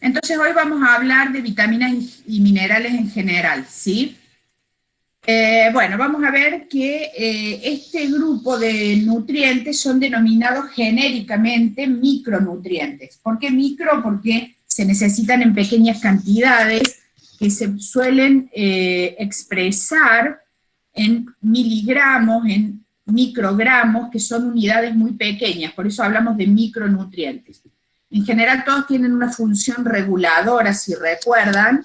Entonces hoy vamos a hablar de vitaminas y minerales en general, ¿sí? Eh, bueno, vamos a ver que eh, este grupo de nutrientes son denominados genéricamente micronutrientes. ¿Por qué micro? Porque se necesitan en pequeñas cantidades que se suelen eh, expresar en miligramos, en microgramos, que son unidades muy pequeñas, por eso hablamos de micronutrientes. En general todos tienen una función reguladora, si recuerdan,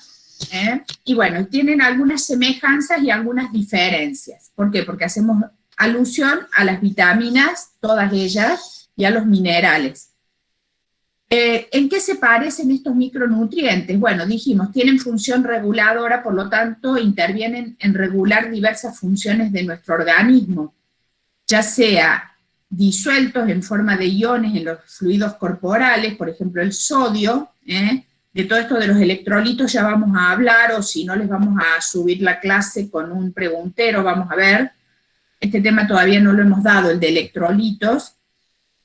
¿eh? y bueno, tienen algunas semejanzas y algunas diferencias. ¿Por qué? Porque hacemos alusión a las vitaminas, todas ellas, y a los minerales. Eh, ¿En qué se parecen estos micronutrientes? Bueno, dijimos, tienen función reguladora, por lo tanto intervienen en regular diversas funciones de nuestro organismo, ya sea disueltos en forma de iones en los fluidos corporales, por ejemplo el sodio, ¿eh? de todo esto de los electrolitos ya vamos a hablar, o si no les vamos a subir la clase con un preguntero, vamos a ver, este tema todavía no lo hemos dado, el de electrolitos,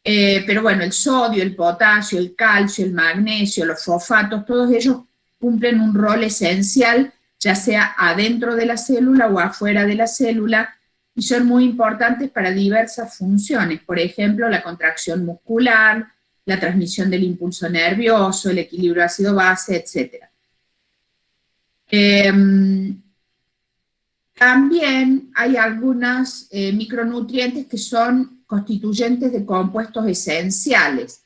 eh, pero bueno, el sodio, el potasio, el calcio, el magnesio, los fosfatos, todos ellos cumplen un rol esencial, ya sea adentro de la célula o afuera de la célula, y son muy importantes para diversas funciones, por ejemplo, la contracción muscular, la transmisión del impulso nervioso, el equilibrio ácido-base, etc. Em, también hay algunos eh, micronutrientes que son constituyentes de compuestos esenciales.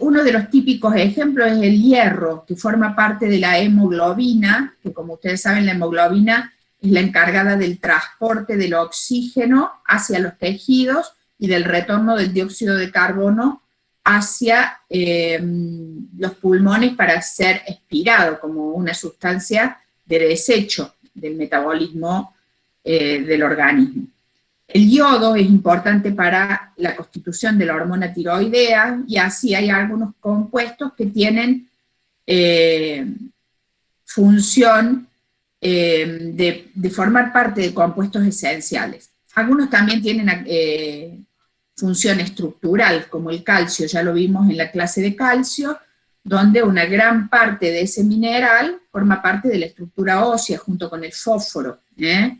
uno de los típicos ejemplos es el hierro, que forma parte de la hemoglobina, que como ustedes saben la hemoglobina es la encargada del transporte del oxígeno hacia los tejidos y del retorno del dióxido de carbono hacia eh, los pulmones para ser expirado como una sustancia de desecho del metabolismo eh, del organismo. El yodo es importante para la constitución de la hormona tiroidea y así hay algunos compuestos que tienen eh, función de, de, formar parte de compuestos esenciales. Algunos también tienen función estructural, como el calcio, ya lo vimos en la clase de calcio, donde una gran parte de ese mineral forma parte de la estructura ósea junto con el fósforo. ¿eh?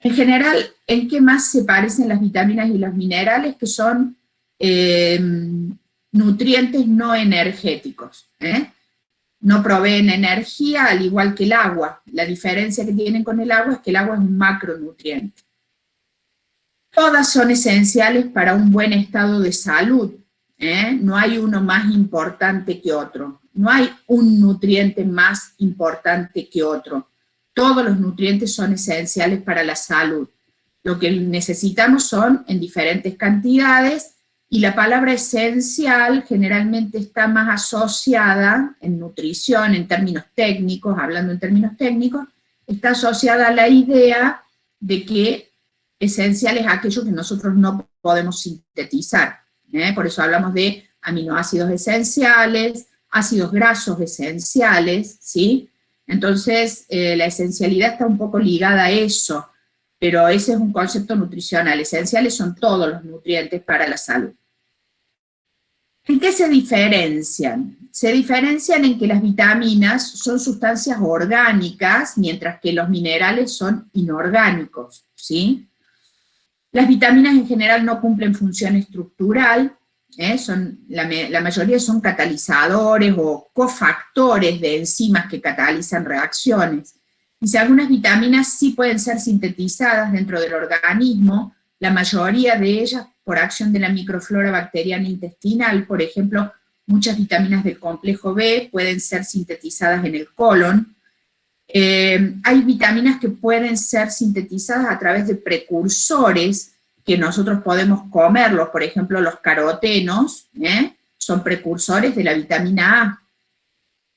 En general, ¿en qué más se parecen las vitaminas y los minerales? Que son em, nutrientes no energéticos. No proveen energía al igual que el agua. La diferencia que tienen con el agua es que el agua es un macronutriente. Todas son esenciales para un buen estado de salud. ¿eh? No hay uno más importante que otro. No hay un nutriente más importante que otro. Todos los nutrientes son esenciales para la salud. Lo que necesitamos son en diferentes cantidades y la palabra esencial generalmente está más asociada en nutrición, en términos técnicos, hablando en términos técnicos, está asociada a la idea de que esencial es aquello que nosotros no podemos sintetizar. ¿eh? Por eso hablamos de aminoácidos esenciales, ácidos grasos esenciales, ¿sí? Entonces, eh, la esencialidad está un poco ligada a eso, pero ese es un concepto nutricional. Esenciales son todos los nutrientes para la salud. ¿En qué se diferencian? Se diferencian en que las vitaminas son sustancias orgánicas, mientras que los minerales son inorgánicos, ¿sí? Las vitaminas en general no cumplen función estructural, ¿eh? son, la, mayoría son catalizadores o cofactores de enzimas que catalizan reacciones. Y si algunas vitaminas sí pueden ser sintetizadas dentro del organismo, la mayoría de ellas por acción de la microflora bacteriana intestinal, por ejemplo, muchas vitaminas del complejo B pueden ser sintetizadas en el colon, eh, hay vitaminas que pueden ser sintetizadas a través de precursores que nosotros podemos comerlos, por ejemplo los carotenos, ¿eh? son precursores de la vitamina A.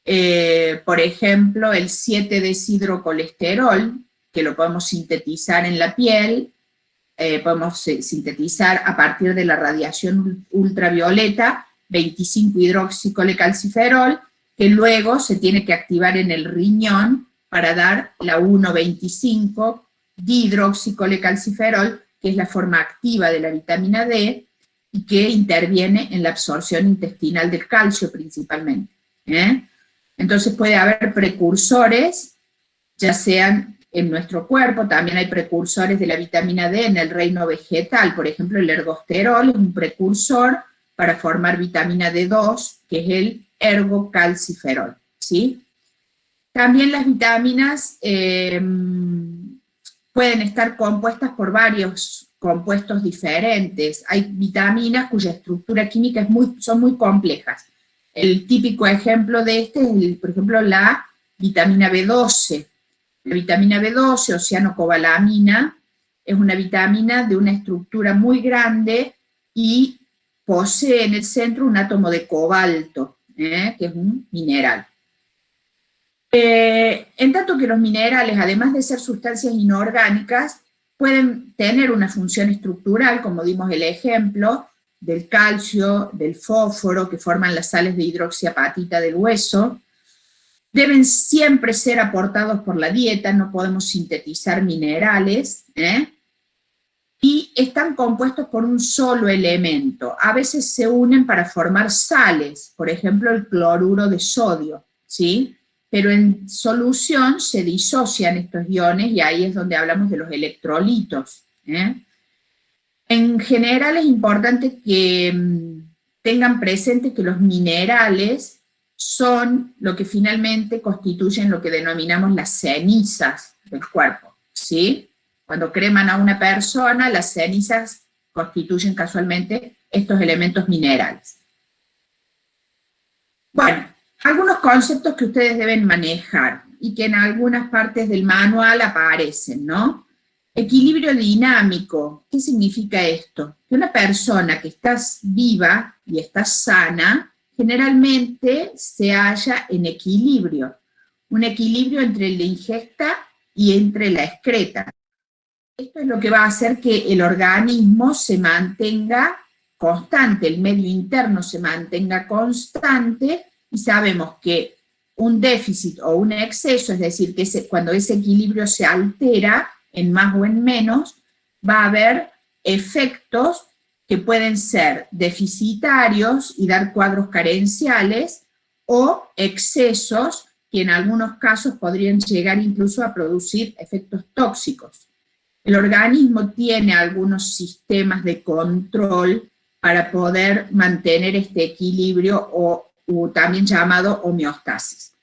Eh, por ejemplo, el 7-deshidrocolesterol, que lo podemos sintetizar en la piel, podemos sintetizar a partir de la radiación ultravioleta, 25-hidroxicolecalciferol, que luego se tiene que activar en el riñón para dar la 1,25 dihidroxicolecalciferol, que es la forma activa de la vitamina D, y que interviene en la absorción intestinal del calcio principalmente. ¿eh? Entonces puede haber precursores, ya sean en nuestro cuerpo, también hay precursores de la vitamina D en el reino vegetal, por ejemplo el ergosterol es un precursor para formar vitamina D2, que es el ergocalciferol, ¿sí? También las vitaminas eh, pueden estar compuestas por varios compuestos diferentes. Hay vitaminas cuya estructura química es muy, son muy complejas. El típico ejemplo de este es, por ejemplo, la vitamina B12. La vitamina B12, oceanocobalamina, es una vitamina de una estructura muy grande y posee en el centro un átomo de cobalto, ¿eh? que es un mineral. Eh, en tanto que los minerales, además de ser sustancias inorgánicas, pueden tener una función estructural, como dimos el ejemplo, del calcio, del fósforo, que forman las sales de hidroxiapatita del hueso, deben siempre ser aportados por la dieta, no podemos sintetizar minerales, ¿eh? y están compuestos por un solo elemento. A veces se unen para formar sales, por ejemplo el cloruro de sodio, ¿sí? pero en solución se disocian estos iones y ahí es donde hablamos de los electrolitos. ¿eh? En general es importante que mm, tengan presente que los minerales son lo que finalmente constituyen lo que denominamos las cenizas del cuerpo, ¿sí? Cuando creman a una persona, las cenizas constituyen casualmente estos elementos minerales. Bueno, algunos conceptos que ustedes deben manejar y que en algunas partes del manual aparecen, ¿no? Equilibrio dinámico, ¿qué significa esto? Que una persona que está viva y está sana, generalmente se halla en equilibrio, un equilibrio entre la ingesta y entre la excreta. Esto es lo que va a hacer que el organismo se mantenga constante, el medio interno se mantenga constante, y sabemos que un déficit o un exceso, es decir, que cuando ese equilibrio se altera en más o en menos, va a haber efectos que pueden ser deficitarios y dar cuadros carenciales, o excesos que en algunos casos podrían llegar incluso a producir efectos tóxicos. El organismo tiene algunos sistemas de control para poder mantener este equilibrio o también llamado homeostasis.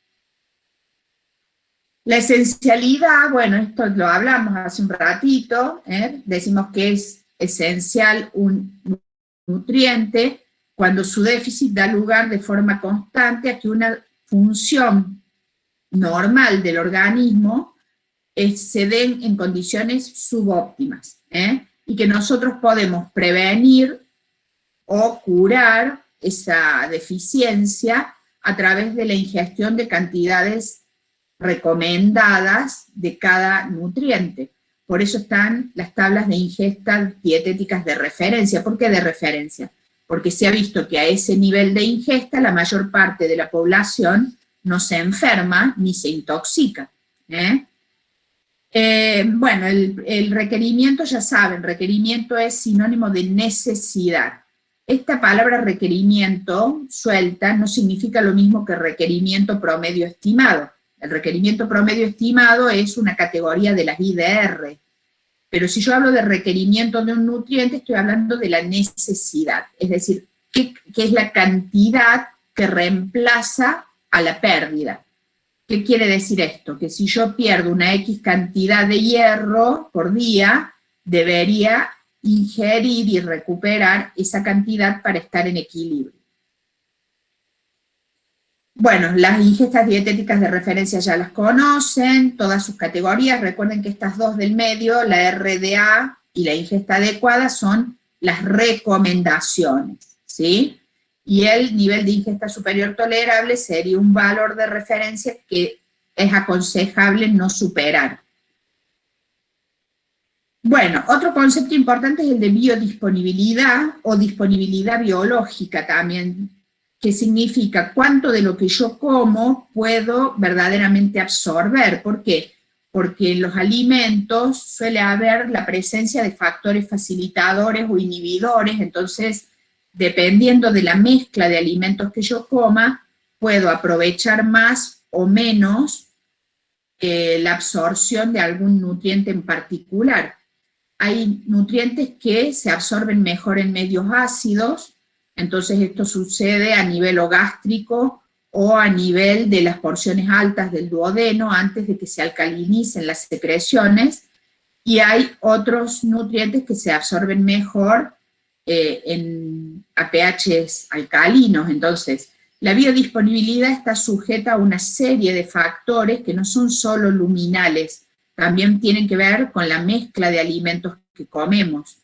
La esencialidad, bueno, esto lo hablamos hace un ratito, ¿eh? decimos que es esencial un nutriente cuando su déficit da lugar de forma constante a que una función normal del organismo se den en condiciones subóptimas, ¿eh? y que nosotros podemos prevenir o curar esa deficiencia a través de la ingestión de cantidades recomendadas de cada nutriente. Por eso están las tablas de ingesta dietéticas de referencia. ¿Por qué de referencia? Porque se ha visto que a ese nivel de ingesta la mayor parte de la población no se enferma ni se intoxica. ¿eh? Eh, bueno, el, el requerimiento, ya saben, requerimiento es sinónimo de necesidad. Esta palabra requerimiento suelta no significa lo mismo que requerimiento promedio estimado. El requerimiento promedio estimado es una categoría de las IDR, pero si yo hablo de requerimiento de un nutriente, estoy hablando de la necesidad, es decir, qué, es la cantidad que reemplaza a la pérdida. ¿Qué quiere decir esto? Que si yo pierdo una X cantidad de hierro por día, debería ingerir y recuperar esa cantidad para estar en equilibrio. Bueno, las ingestas dietéticas de referencia ya las conocen, todas sus categorías, recuerden que estas dos del medio, la RDA y la ingesta adecuada, son las recomendaciones, ¿sí? Y el nivel de ingesta superior tolerable sería un valor de referencia que es aconsejable no superar. Bueno, otro concepto importante es el de biodisponibilidad o disponibilidad biológica también, que significa cuánto de lo que yo como puedo verdaderamente absorber. ¿Por qué? Porque en los alimentos suele haber la presencia de factores facilitadores o inhibidores, entonces dependiendo de la mezcla de alimentos que yo coma, puedo aprovechar más o menos eh, la absorción de algún nutriente en particular. Hay nutrientes que se absorben mejor en medios ácidos, entonces esto sucede a nivel gástrico o a nivel de las porciones altas del duodeno antes de que se alcalinicen las secreciones, y hay otros nutrientes que se absorben mejor eh, en, a pHs alcalinos, entonces la biodisponibilidad está sujeta a una serie de factores que no son solo luminales, también tienen que ver con la mezcla de alimentos que comemos.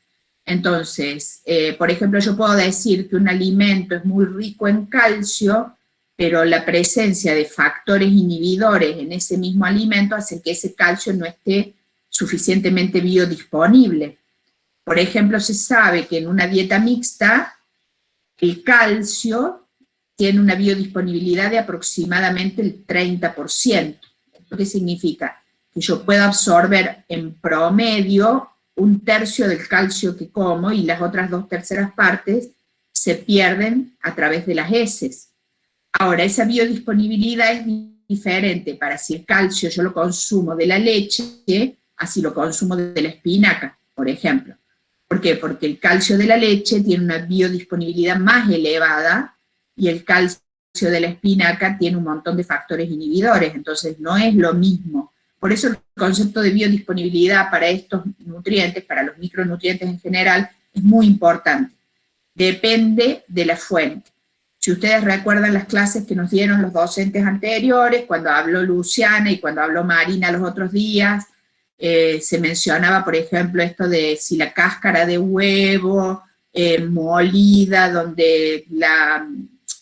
Entonces, eh, por ejemplo, yo puedo decir que un alimento es muy rico en calcio, pero la presencia de factores inhibidores en ese mismo alimento hace que ese calcio no esté suficientemente biodisponible. Por ejemplo, se sabe que en una dieta mixta, el calcio tiene una biodisponibilidad de aproximadamente el 30%. ¿Qué significa? Que yo puedo absorber en promedio un tercio del calcio que como y las otras dos terceras partes se pierden a través de las heces. Ahora, esa biodisponibilidad es diferente para si el calcio yo lo consumo de la leche, así lo consumo de la espinaca, por ejemplo. ¿Por qué? Porque el calcio de la leche tiene una biodisponibilidad más elevada y el calcio de la espinaca tiene un montón de factores inhibidores, entonces no es lo mismo. Por eso el concepto de biodisponibilidad para estos nutrientes, para los micronutrientes en general, es muy importante. Depende de la fuente. Si ustedes recuerdan las clases que nos dieron los docentes anteriores, cuando habló Luciana y cuando habló Marina los otros días, eh, se mencionaba, por ejemplo, esto de si la cáscara de huevo eh, molida, donde la,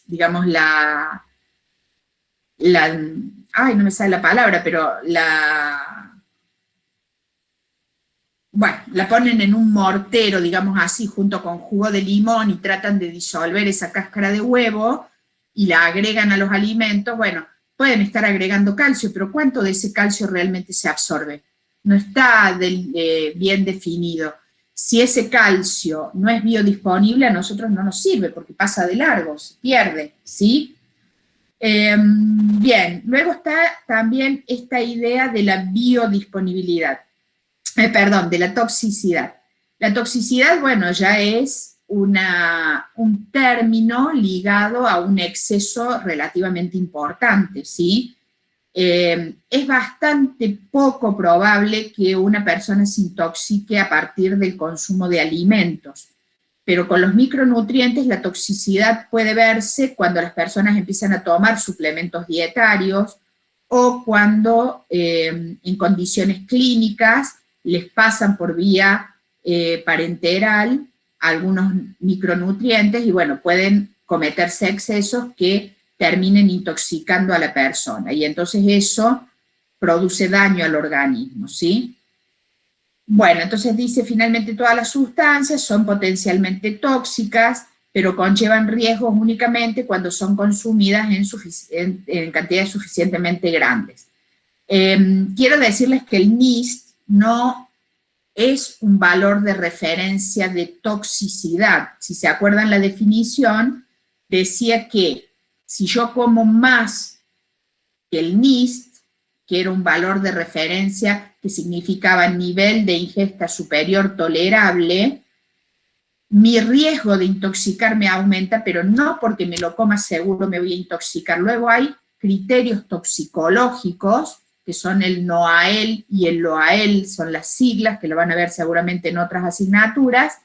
digamos, la, la, ay, no me sale la palabra, pero la, bueno, la ponen en un mortero, digamos así, junto con jugo de limón y tratan de disolver esa cáscara de huevo y la agregan a los alimentos, bueno, pueden estar agregando calcio, pero ¿cuánto de ese calcio realmente se absorbe? No está eh, bien definido si ese calcio no es biodisponible, a nosotros no nos sirve, porque pasa de largo, se pierde, ¿sí? Em, bien, luego está también esta idea de la biodisponibilidad, eh, perdón, de la toxicidad. La toxicidad, bueno, ya es una, un término ligado a un exceso relativamente importante, ¿sí? Eh, es bastante poco probable que una persona se intoxique a partir del consumo de alimentos, pero con los micronutrientes la toxicidad puede verse cuando las personas empiezan a tomar suplementos dietarios o cuando eh, en condiciones clínicas les pasan por vía eh, parenteral algunos micronutrientes y bueno, pueden cometerse excesos que terminen intoxicando a la persona, y entonces eso produce daño al organismo, ¿sí? Bueno, entonces dice, finalmente todas las sustancias son potencialmente tóxicas, pero conllevan riesgos únicamente cuando son consumidas en, cantidades suficientemente grandes. Em, quiero decirles que el NIST no es un valor de referencia de toxicidad. Si se acuerdan la definición, decía que si yo como más que el NIST, que era un valor de referencia que significaba nivel de ingesta superior tolerable, mi riesgo de intoxicarme aumenta, pero no porque me lo coma seguro me voy a intoxicar. Luego hay criterios toxicológicos, que son el NOAEL y el LOAEL, son las siglas, que lo van a ver seguramente en otras asignaturas,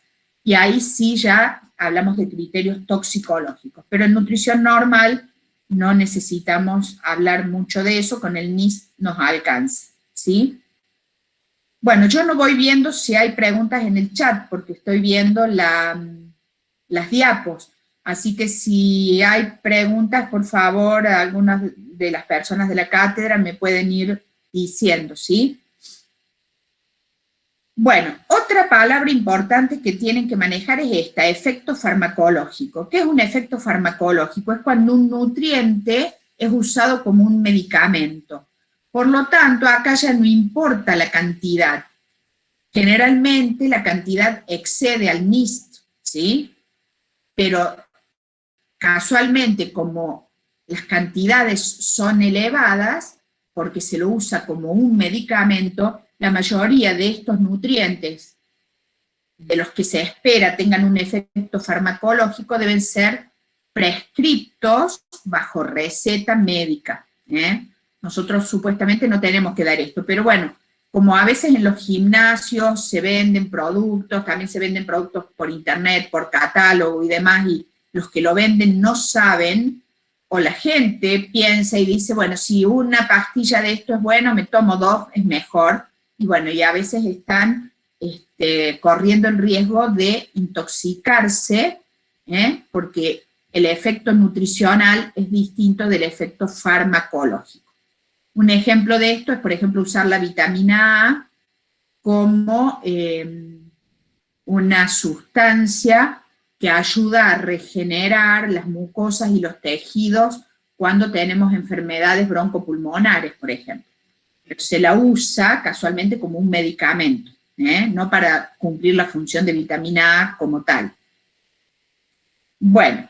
y ahí sí ya hablamos de criterios toxicológicos, pero en nutrición normal no necesitamos hablar mucho de eso, con el NIS nos alcanza, ¿sí? Bueno, yo no voy viendo si hay preguntas en el chat, porque estoy viendo la, las diapos, así que si hay preguntas, por favor, algunas de las personas de la cátedra me pueden ir diciendo, ¿sí? Bueno, otra palabra importante que tienen que manejar es esta, efecto farmacológico. ¿Qué es un efecto farmacológico? Es cuando un nutriente es usado como un medicamento. Por lo tanto, acá ya no importa la cantidad. Generalmente la cantidad excede al NIST, ¿sí? Pero casualmente como las cantidades son elevadas, porque se lo usa como un medicamento, la mayoría de estos nutrientes de los que se espera tengan un efecto farmacológico deben ser prescriptos bajo receta médica. ¿eh? Nosotros supuestamente no tenemos que dar esto, pero bueno, como a veces en los gimnasios se venden productos, también se venden productos por internet, por catálogo y demás, y los que lo venden no saben, o la gente piensa y dice, bueno, si una pastilla de esto es bueno, me tomo dos, es mejor, y bueno, y a veces están este, corriendo el riesgo de intoxicarse, ¿eh? porque el efecto nutricional es distinto del efecto farmacológico. Un ejemplo de esto es, por ejemplo, usar la vitamina A como eh, una sustancia que ayuda a regenerar las mucosas y los tejidos cuando tenemos enfermedades broncopulmonares, por ejemplo. Se la usa casualmente como un medicamento, ¿eh? no para cumplir la función de vitamina A como tal. Bueno,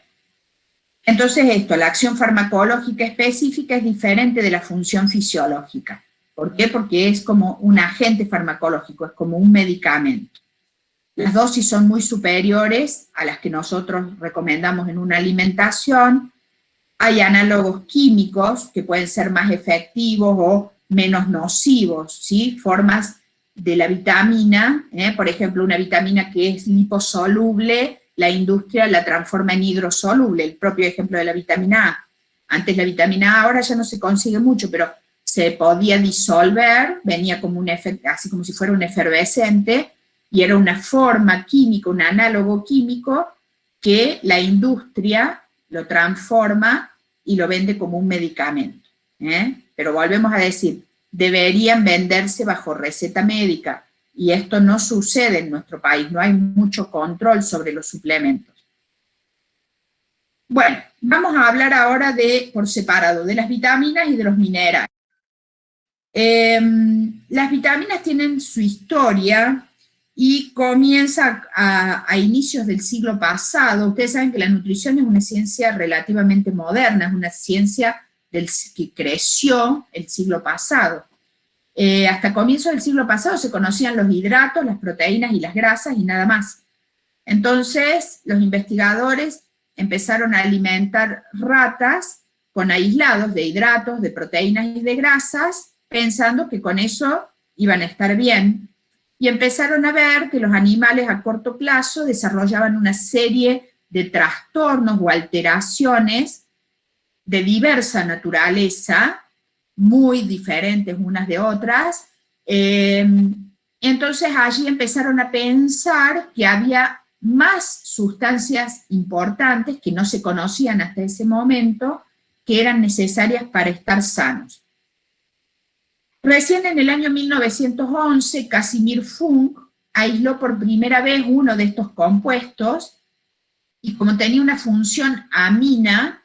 entonces esto, la acción farmacológica específica es diferente de la función fisiológica. ¿Por qué? Porque es como un agente farmacológico, es como un medicamento. Las dosis son muy superiores a las que nosotros recomendamos en una alimentación. Hay análogos químicos que pueden ser más efectivos o menos nocivos, ¿sí? Formas de la vitamina, ¿eh? por ejemplo, una vitamina que es liposoluble, la industria la transforma en hidrosoluble, el propio ejemplo de la vitamina A. Antes la vitamina A ahora ya no se consigue mucho, pero se podía disolver, venía como un efecto, así como si fuera un efervescente, y era una forma química, un análogo químico, que la industria lo transforma y lo vende como un medicamento. ¿eh? Pero volvemos a decir, deberían venderse bajo receta médica, y esto no sucede en nuestro país, no hay mucho control sobre los suplementos. Bueno, vamos a hablar ahora de, por separado, de las vitaminas y de los minerales. Em, las vitaminas tienen su historia y comienza a, a, inicios del siglo pasado. Ustedes saben que la nutrición es una ciencia relativamente moderna, es una ciencia que creció el siglo pasado. Eh, hasta comienzos del siglo pasado se conocían los hidratos, las proteínas y las grasas y nada más. Entonces los investigadores empezaron a alimentar ratas con aislados de hidratos, de proteínas y de grasas, pensando que con eso iban a estar bien. Y empezaron a ver que los animales a corto plazo desarrollaban una serie de trastornos o alteraciones de diversa naturaleza, muy diferentes unas de otras, eh, entonces allí empezaron a pensar que había más sustancias importantes que no se conocían hasta ese momento, que eran necesarias para estar sanos. Recién en el año 1911, Casimir Funk aisló por primera vez uno de estos compuestos, y como tenía una función amina,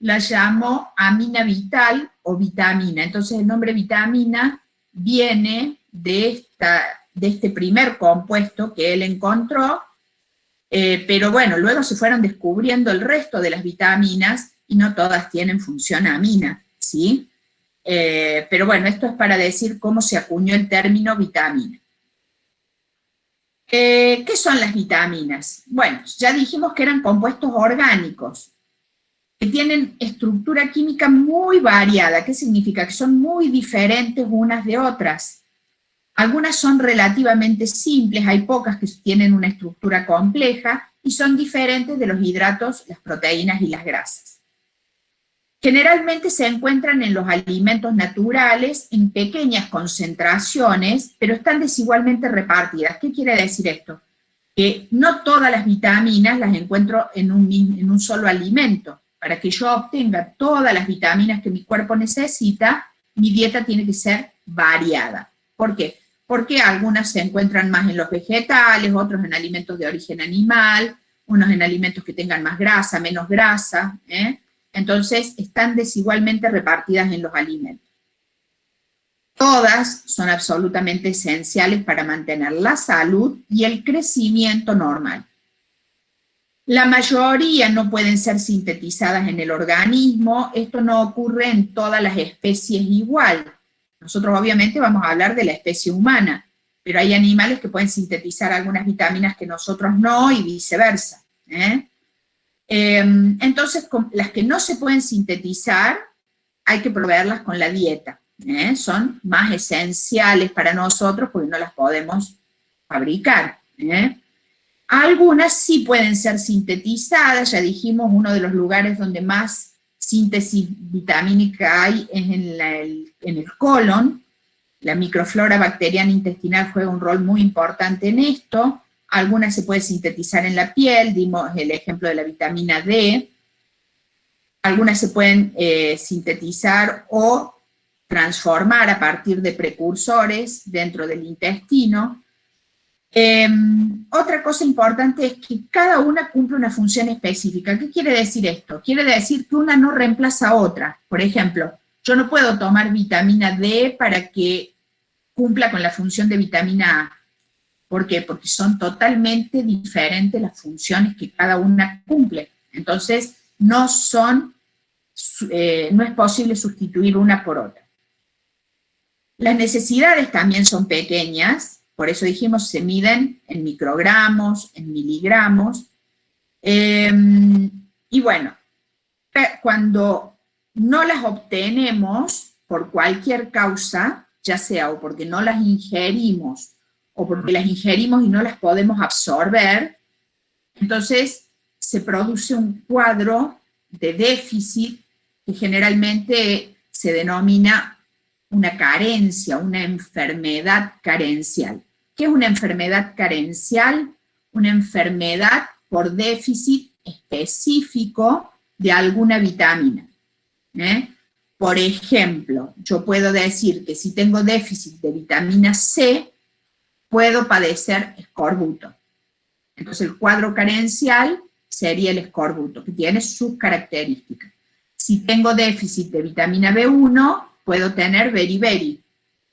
la llamó amina vital o vitamina. Entonces el nombre vitamina viene de, esta, de este primer compuesto que él encontró, eh, pero bueno, luego se fueron descubriendo el resto de las vitaminas y no todas tienen función amina, ¿sí? Eh, pero bueno, esto es para decir cómo se acuñó el término vitamina. Eh, ¿Qué son las vitaminas? Bueno, ya dijimos que eran compuestos orgánicos, que tienen estructura química muy variada. ¿Qué significa? Que son muy diferentes unas de otras. Algunas son relativamente simples, hay pocas que tienen una estructura compleja, y son diferentes de los hidratos, las proteínas y las grasas. Generalmente se encuentran en los alimentos naturales en pequeñas concentraciones, pero están desigualmente repartidas. ¿Qué quiere decir esto? Que no todas las vitaminas las encuentro en un, en un solo alimento para que yo obtenga todas las vitaminas que mi cuerpo necesita, mi dieta tiene que ser variada. ¿Por qué? Porque algunas se encuentran más en los vegetales, otros en alimentos de origen animal, unos en alimentos que tengan más grasa, menos grasa, ¿eh? entonces están desigualmente repartidas en los alimentos. Todas son absolutamente esenciales para mantener la salud y el crecimiento normal. La mayoría no pueden ser sintetizadas en el organismo, esto no ocurre en todas las especies igual. Nosotros obviamente vamos a hablar de la especie humana, pero hay animales que pueden sintetizar algunas vitaminas que nosotros no y viceversa. ¿eh? Em, entonces, las que no se pueden sintetizar, hay que proveerlas con la dieta. ¿eh? Son más esenciales para nosotros porque no las podemos fabricar. ¿eh? Algunas sí pueden ser sintetizadas, ya dijimos, uno de los lugares donde más síntesis vitamínica hay es en, el, colon, la microflora bacteriana intestinal juega un rol muy importante en esto, algunas se pueden sintetizar en la piel, dimos el ejemplo de la vitamina D, algunas se pueden eh, sintetizar o transformar a partir de precursores dentro del intestino, Em, otra cosa importante es que cada una cumple una función específica. ¿Qué quiere decir esto? Quiere decir que una no reemplaza a otra. Por ejemplo, yo no puedo tomar vitamina D para que cumpla con la función de vitamina A. ¿Por qué? Porque son totalmente diferentes las funciones que cada una cumple. Entonces, no son, eh, no es posible sustituir una por otra. Las necesidades también son pequeñas, por eso dijimos, se miden en microgramos, en miligramos. Em, y bueno, cuando no las obtenemos por cualquier causa, ya sea o porque no las ingerimos, o porque las ingerimos y no las podemos absorber, entonces se produce un cuadro de déficit que generalmente se denomina una carencia, una enfermedad carencial. ¿Qué es una enfermedad carencial? Una enfermedad por déficit específico de alguna vitamina. ¿eh? Por ejemplo, yo puedo decir que si tengo déficit de vitamina C, puedo padecer escorbuto. Entonces el cuadro carencial sería el escorbuto, que tiene sus características. Si tengo déficit de vitamina B1, puedo tener beriberi,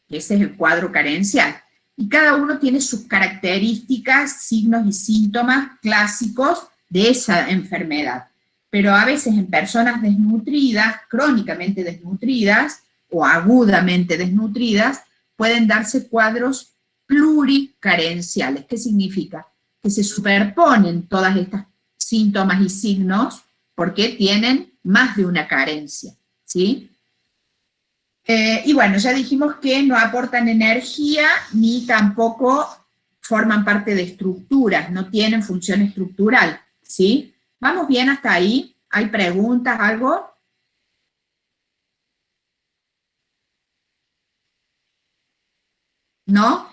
que ese es el cuadro carencial y cada uno tiene sus características, signos y síntomas clásicos de esa enfermedad. Pero a veces en personas desnutridas, crónicamente desnutridas o agudamente desnutridas, pueden darse cuadros pluricarenciales. ¿Qué significa? Que se superponen todas estas síntomas y signos porque tienen más de una carencia, ¿sí? Eh, y bueno, ya dijimos que no aportan energía ni tampoco forman parte de estructuras, no tienen función estructural, ¿sí? ¿Vamos bien hasta ahí? ¿Hay preguntas, algo? ¿No?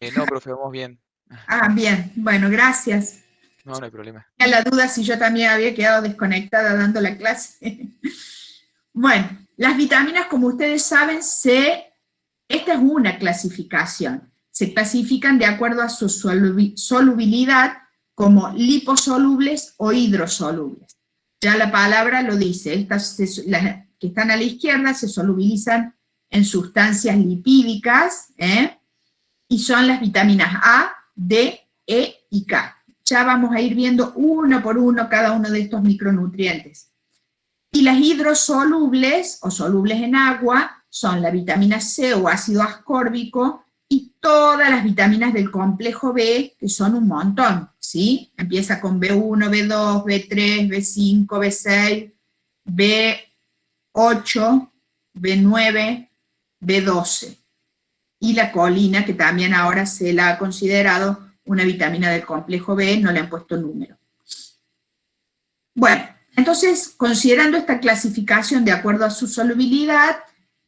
Eh, no, profe, vamos bien. Ah, bien. Bueno, gracias. No, no hay problema. La duda si yo también había quedado desconectada dando la clase. bueno, las vitaminas, como ustedes saben, se, esta es una clasificación. Se clasifican de acuerdo a su solubilidad como liposolubles o hidrosolubles. Ya la palabra lo dice, estas las que están a la izquierda se solubilizan en sustancias lipídicas, ¿eh? y son las vitaminas A, D, E y K ya vamos a ir viendo uno por uno cada uno de estos micronutrientes. Y las hidrosolubles, o solubles en agua, son la vitamina C o ácido ascórbico, y todas las vitaminas del complejo B, que son un montón, ¿sí? Empieza con B1, B2, B3, B5, B6, B8, B9, B12. Y la colina, que también ahora se la ha considerado una vitamina del complejo B, no le han puesto número. Bueno, entonces, considerando esta clasificación de acuerdo a su solubilidad,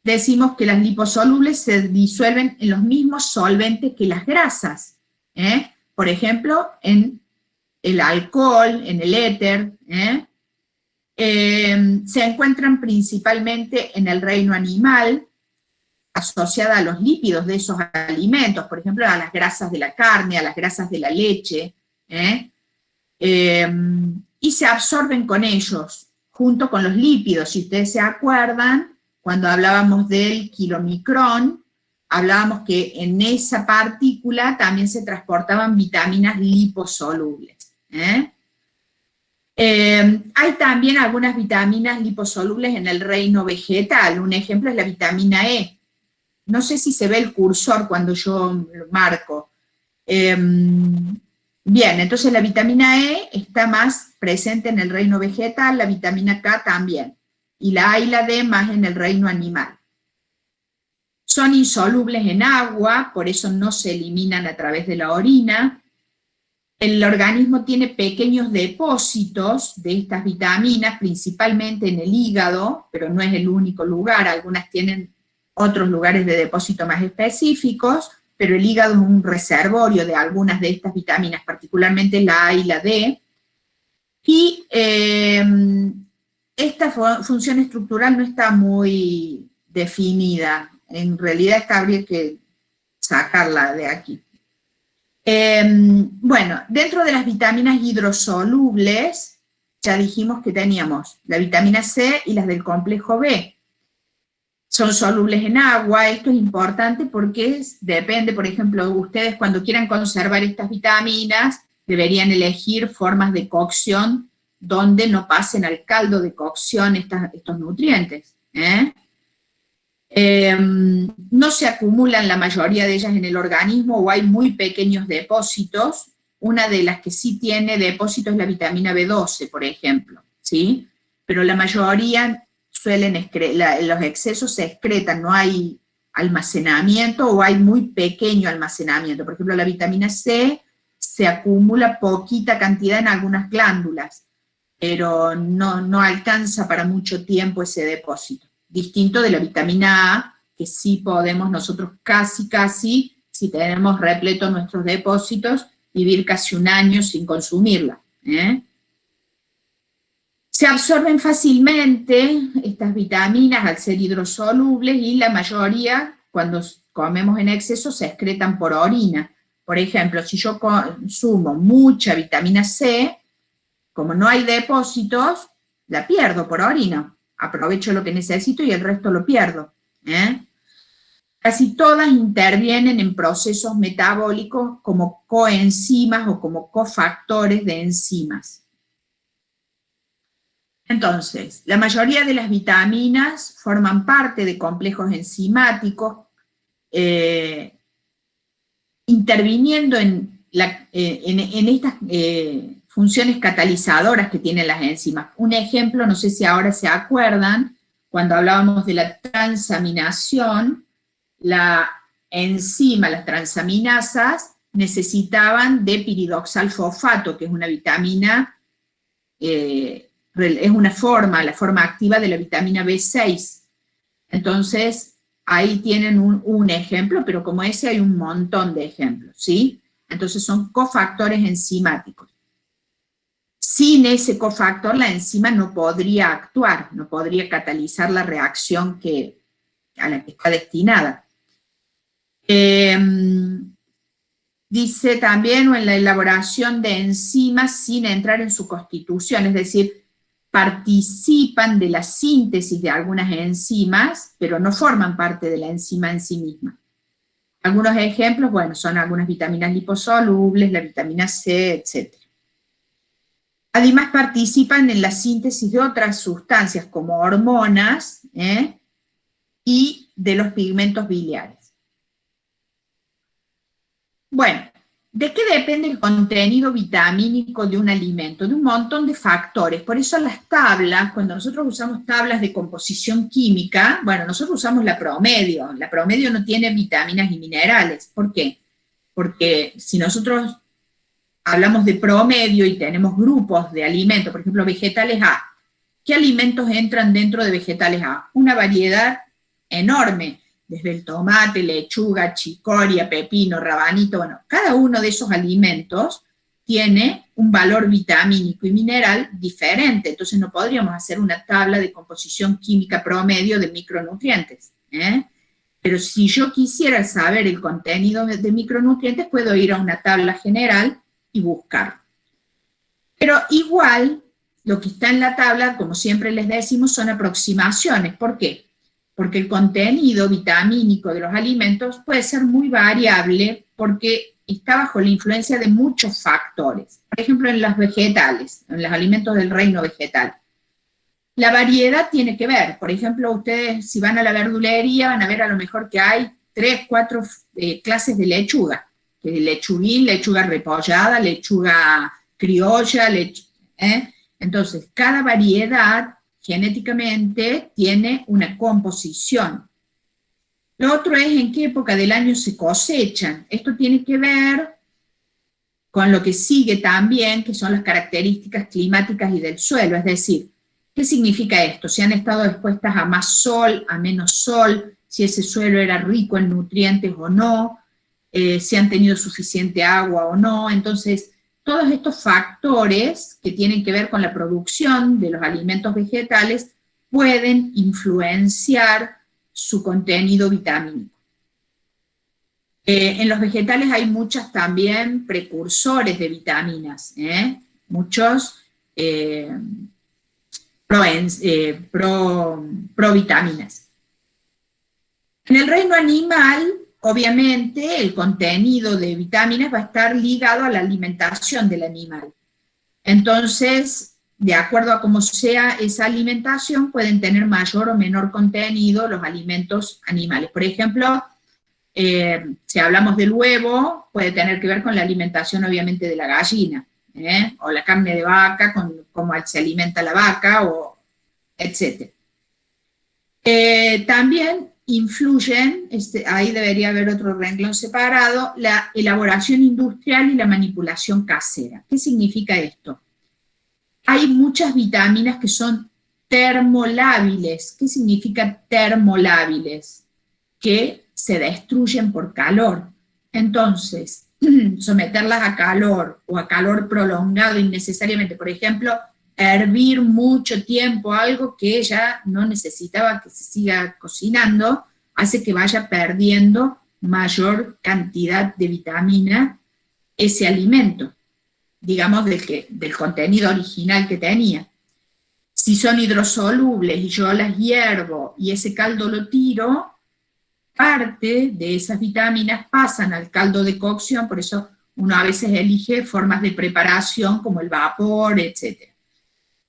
decimos que las liposolubles se disuelven en los mismos solventes que las grasas. ¿eh? Por ejemplo, en el alcohol, en el éter, ¿eh? Eh, se encuentran principalmente en el reino animal, asociada a los lípidos de esos alimentos, por ejemplo, a las grasas de la carne, a las grasas de la leche, ¿eh? Em, y se absorben con ellos, junto con los lípidos. Si ustedes se acuerdan, cuando hablábamos del kilomicrón, hablábamos que en esa partícula también se transportaban vitaminas liposolubles. ¿eh? Eh, hay también algunas vitaminas liposolubles en el reino vegetal, un ejemplo es la vitamina E. No sé si se ve el cursor cuando yo marco. Em, bien, entonces la vitamina E está más presente en el reino vegetal, la vitamina K también, y la A y la D más en el reino animal. Son insolubles en agua, por eso no se eliminan a través de la orina. El organismo tiene pequeños depósitos de estas vitaminas, principalmente en el hígado, pero no es el único lugar, algunas tienen otros lugares de depósito más específicos, pero el hígado es un reservorio de algunas de estas vitaminas, particularmente la A y la D, y eh, esta función estructural no está muy definida, en realidad habría que sacarla de aquí. Em, bueno, dentro de las vitaminas hidrosolubles, ya dijimos que teníamos la vitamina C y las del complejo B. Son solubles en agua, esto es importante porque depende, por ejemplo, ustedes cuando quieran conservar estas vitaminas, deberían elegir formas de cocción donde no pasen al caldo de cocción estos nutrientes. ¿eh? Em, no se acumulan la mayoría de ellas en el organismo o hay muy pequeños depósitos. Una de las que sí tiene depósitos es la vitamina B12, por ejemplo, ¿sí? Pero la mayoría suelen, los excesos se excretan, no hay almacenamiento o hay muy pequeño almacenamiento. Por ejemplo, la vitamina C se acumula poquita cantidad en algunas glándulas, pero no, no alcanza para mucho tiempo ese depósito distinto de la vitamina A, que sí podemos nosotros casi, casi, si tenemos repleto nuestros depósitos, vivir casi un año sin consumirla. ¿eh? Se absorben fácilmente estas vitaminas al ser hidrosolubles y la mayoría, cuando comemos en exceso, se excretan por orina. Por ejemplo, si yo consumo mucha vitamina C, como no hay depósitos, la pierdo por orina aprovecho lo que necesito y el resto lo pierdo. ¿eh? Casi todas intervienen en procesos metabólicos como coenzimas o como cofactores de enzimas. Entonces, la mayoría de las vitaminas forman parte de complejos enzimáticos, eh, interviniendo en, eh, estas funciones catalizadoras que tienen las enzimas. Un ejemplo, no sé si ahora se acuerdan, cuando hablábamos de la transaminación, la enzima, las transaminasas, necesitaban de piridoxalfosfato, que es una vitamina, eh, es una forma, la forma activa de la vitamina B6. Entonces, ahí tienen un, un ejemplo, pero como ese hay un montón de ejemplos, ¿sí? Entonces son cofactores enzimáticos. Sin ese cofactor la enzima no podría actuar, no podría catalizar la reacción que, a la que está destinada. Em, dice también en la elaboración de enzimas sin entrar en su constitución, es decir, participan de la síntesis de algunas enzimas, pero no forman parte de la enzima en sí misma. Algunos ejemplos, bueno, son algunas vitaminas liposolubles, la vitamina C, etc. Además participan en la síntesis de otras sustancias como hormonas ¿eh? y de los pigmentos biliares. Bueno, ¿de qué depende el contenido vitamínico de un alimento? De un montón de factores. Por eso las tablas, cuando nosotros usamos tablas de composición química, bueno, nosotros usamos la promedio. La promedio no tiene vitaminas y minerales. ¿Por qué? Porque si nosotros hablamos de promedio y tenemos grupos de alimentos, por ejemplo, vegetales A. ¿Qué alimentos entran dentro de vegetales A? Una variedad enorme, desde el tomate, lechuga, chicoria, pepino, rabanito, bueno, cada uno de esos alimentos tiene un valor vitamínico y mineral diferente, entonces no podríamos hacer una tabla de composición química promedio de micronutrientes. ¿eh? Pero si yo quisiera saber el contenido de micronutrientes, puedo ir a una tabla general y buscar. Pero igual, lo que está en la tabla, como siempre les decimos, son aproximaciones. ¿Por qué? Porque el contenido vitamínico de los alimentos puede ser muy variable porque está bajo la influencia de muchos factores. Por ejemplo, en los vegetales, en los alimentos del reino vegetal. La variedad tiene que ver, por ejemplo, ustedes si van a la verdulería van a ver a lo mejor que hay tres, cuatro eh, clases de lechuga, que lechuguín, lechuga repollada, lechuga criolla, ¿eh? entonces cada variedad genéticamente tiene una composición. Lo otro es en qué época del año se cosechan. Esto tiene que ver con lo que sigue también, que son las características climáticas y del suelo. Es decir, ¿qué significa esto? Si han estado expuestas a más sol, a menos sol, si ese suelo era rico en nutrientes o no, eh, si han tenido suficiente agua o no. Entonces, todos estos factores que tienen que ver con la producción de los alimentos vegetales pueden influenciar su contenido vitamínico. Eh, en los vegetales hay muchas también precursores de vitaminas, ¿eh? muchos eh, provitaminas. en el reino animal obviamente el contenido de vitaminas va a estar ligado a la alimentación del animal. Entonces, de acuerdo a cómo sea esa alimentación, pueden tener mayor o menor contenido los alimentos animales. Por ejemplo, eh, si hablamos del huevo, puede tener que ver con la alimentación obviamente de la gallina, ¿eh? o la carne de vaca, con cómo se alimenta la vaca, o etc. Eh, también influyen, este, ahí debería haber otro renglón separado, la elaboración industrial y la manipulación casera. ¿Qué significa esto? Hay muchas vitaminas que son termolábiles. ¿Qué significa termolábiles? Que se destruyen por calor. Entonces, someterlas a calor o a calor prolongado innecesariamente, por ejemplo, hervir mucho tiempo algo que ya no necesitaba que se siga cocinando, hace que vaya perdiendo mayor cantidad de vitamina ese alimento, digamos del, que, del contenido original que tenía. Si son hidrosolubles y yo las hiervo y ese caldo lo tiro, parte de esas vitaminas pasan al caldo de cocción, por eso uno a veces elige formas de preparación como el vapor, etc.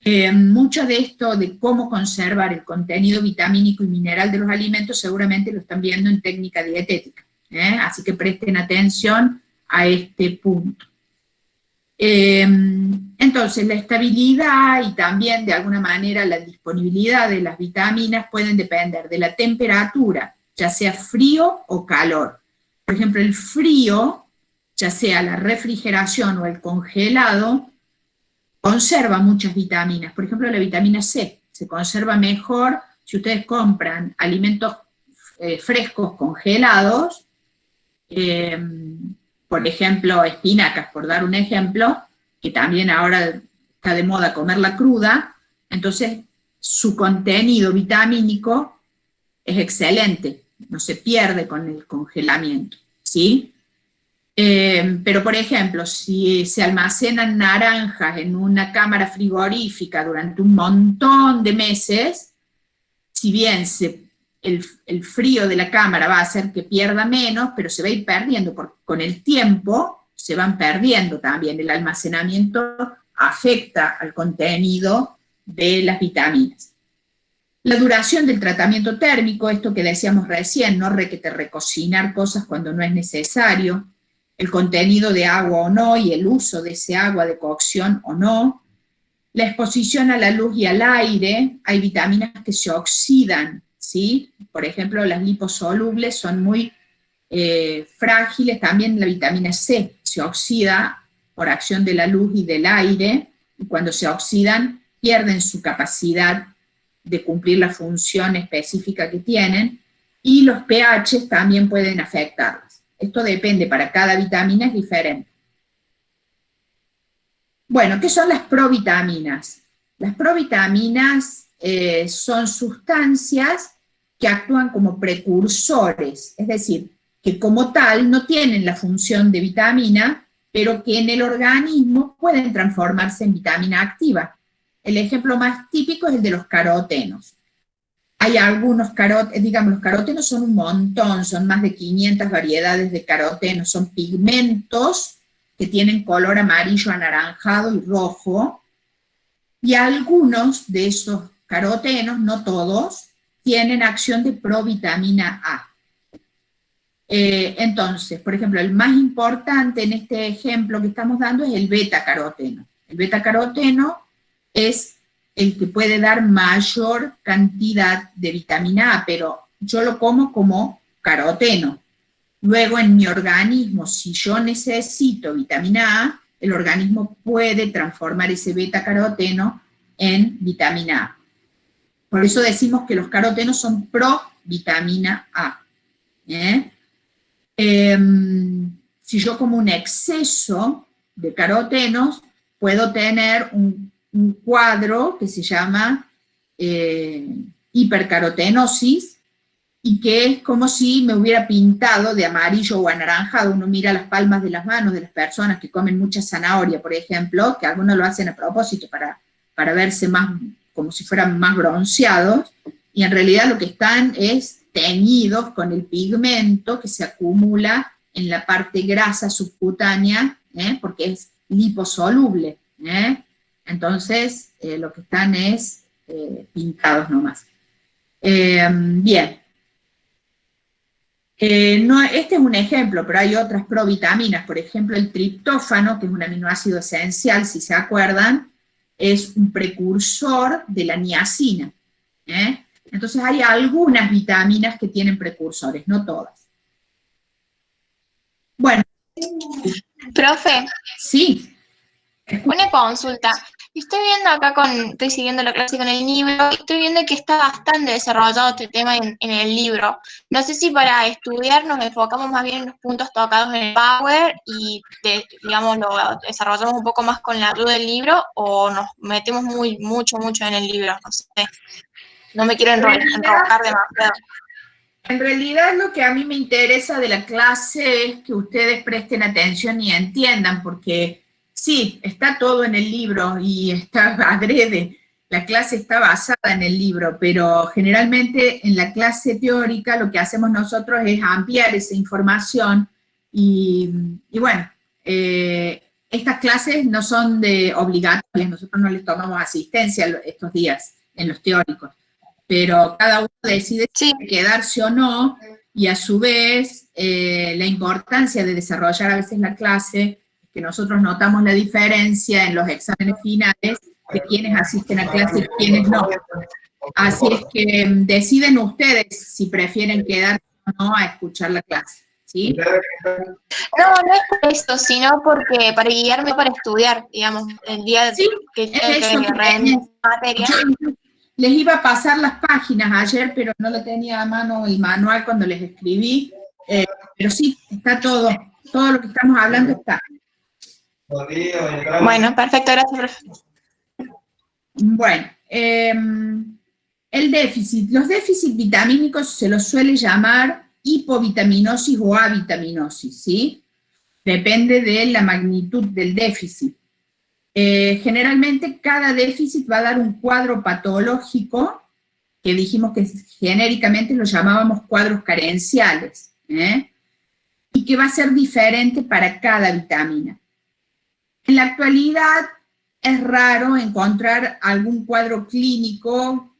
Eh, mucho de esto, de cómo conservar el contenido vitamínico y mineral de los alimentos, seguramente lo están viendo en técnica dietética. ¿eh? Así que presten atención a este punto. Eh, entonces, la estabilidad y también, de alguna manera, la disponibilidad de las vitaminas pueden depender de la temperatura, ya sea frío o calor. Por ejemplo, el frío, ya sea la refrigeración o el congelado, conserva muchas vitaminas, por ejemplo la vitamina C, se conserva mejor si ustedes compran alimentos eh, frescos congelados, em, por ejemplo espinacas, por dar un ejemplo, que también ahora está de moda comerla cruda, entonces su contenido vitamínico es excelente, no se pierde con el congelamiento, ¿sí? Eh, pero, por ejemplo, si se almacenan naranjas en una cámara frigorífica durante un montón de meses, si bien el, frío de la cámara va a hacer que pierda menos, pero se va a ir perdiendo, con el tiempo se van perdiendo también, el almacenamiento afecta al contenido de las vitaminas. La duración del tratamiento térmico, esto que decíamos recién, no requete recocinar cosas cuando no es necesario, el contenido de agua o no y el uso de ese agua de cocción o no, la exposición a la luz y al aire, hay vitaminas que se oxidan, ¿sí? Por ejemplo, las liposolubles son muy eh, frágiles, también la vitamina C se oxida por acción de la luz y del aire, y cuando se oxidan pierden su capacidad de cumplir la función específica que tienen, y los pH también pueden afectarlas. Esto depende, para cada vitamina es diferente. Bueno, ¿qué son las provitaminas? Las provitaminas eh, son sustancias que actúan como precursores, es decir, que como tal no tienen la función de vitamina, pero que en el organismo pueden transformarse en vitamina activa. El ejemplo más típico es el de los carotenos. Hay algunos carotenos, digamos, los carotenos son un montón, son más de 500 variedades de carotenos, son pigmentos que tienen color amarillo, anaranjado y rojo, y algunos de esos carotenos, no todos, tienen acción de provitamina A. Eh, entonces, por ejemplo, el más importante en este ejemplo que estamos dando es el beta-caroteno. El beta-caroteno es el que puede dar mayor cantidad de vitamina A, pero yo lo como como caroteno. Luego en mi organismo, si yo necesito vitamina A, el organismo puede transformar ese beta-caroteno en vitamina A. Por eso decimos que los carotenos son pro vitamina A. ¿eh? Em, si yo como un exceso de carotenos, puedo tener un, cuadro que se llama eh, hipercarotenosis, y que es como si me hubiera pintado de amarillo o anaranjado. Uno mira las palmas de las manos de las personas que comen mucha zanahoria, por ejemplo, que algunos lo hacen a propósito para, para verse más, como si fueran más bronceados, y en realidad lo que están es teñidos con el pigmento que se acumula en la parte grasa subcutánea, ¿eh? porque es liposoluble. ¿eh? Entonces, eh, lo que están es pintados nomás. bien. no, este es un ejemplo, pero hay otras provitaminas, por ejemplo el triptófano, que es un aminoácido esencial, si se acuerdan, es un precursor de la niacina. ¿eh? Entonces hay algunas vitaminas que tienen precursores, no todas. Bueno. Profe. Sí. Una consulta. Estoy viendo acá con, estoy siguiendo la clase con el libro, estoy viendo que está bastante desarrollado este tema en, el libro. No sé si para estudiar nos enfocamos más bien en los puntos tocados en el Power y, digamos, lo desarrollamos un poco más con la ayuda del libro o nos metemos muy, mucho, mucho en el libro, no sé. No me quiero enrojar demasiado. En realidad lo que a mí me interesa de la clase es que ustedes presten atención y entiendan, porque sí, está todo en el libro y está adrede, la clase está basada en el libro, pero generalmente en la clase teórica lo que hacemos nosotros es ampliar esa información y, bueno, eh, estas clases no son de obligatorias, nosotros no les tomamos asistencia estos días en los teóricos pero cada uno decide si quedarse o no, y a su vez eh, la importancia de desarrollar a veces la clase, que nosotros notamos la diferencia en los exámenes finales de quienes asisten a clase y quienes no. Así es que mm, deciden ustedes si prefieren quedarse o no a escuchar la clase. ¿Sí? No, no es por eso, sino porque para guiarme para estudiar, digamos, el día que tengo que materia. Les iba a pasar las páginas ayer, pero no lo tenía a mano el manual cuando les escribí. Eh, pero sí, está todo, todo lo que estamos hablando está. Bueno, perfecto, gracias, Bueno, em, el déficit. Los déficits vitamínicos se los suele llamar hipovitaminosis o avitaminosis, ¿sí? Depende de la magnitud del déficit. Eh, generalmente cada déficit va a dar un cuadro patológico, que dijimos que genéricamente lo llamábamos cuadros carenciales, ¿eh? y que va a ser diferente para cada vitamina. En la actualidad es raro encontrar algún cuadro clínico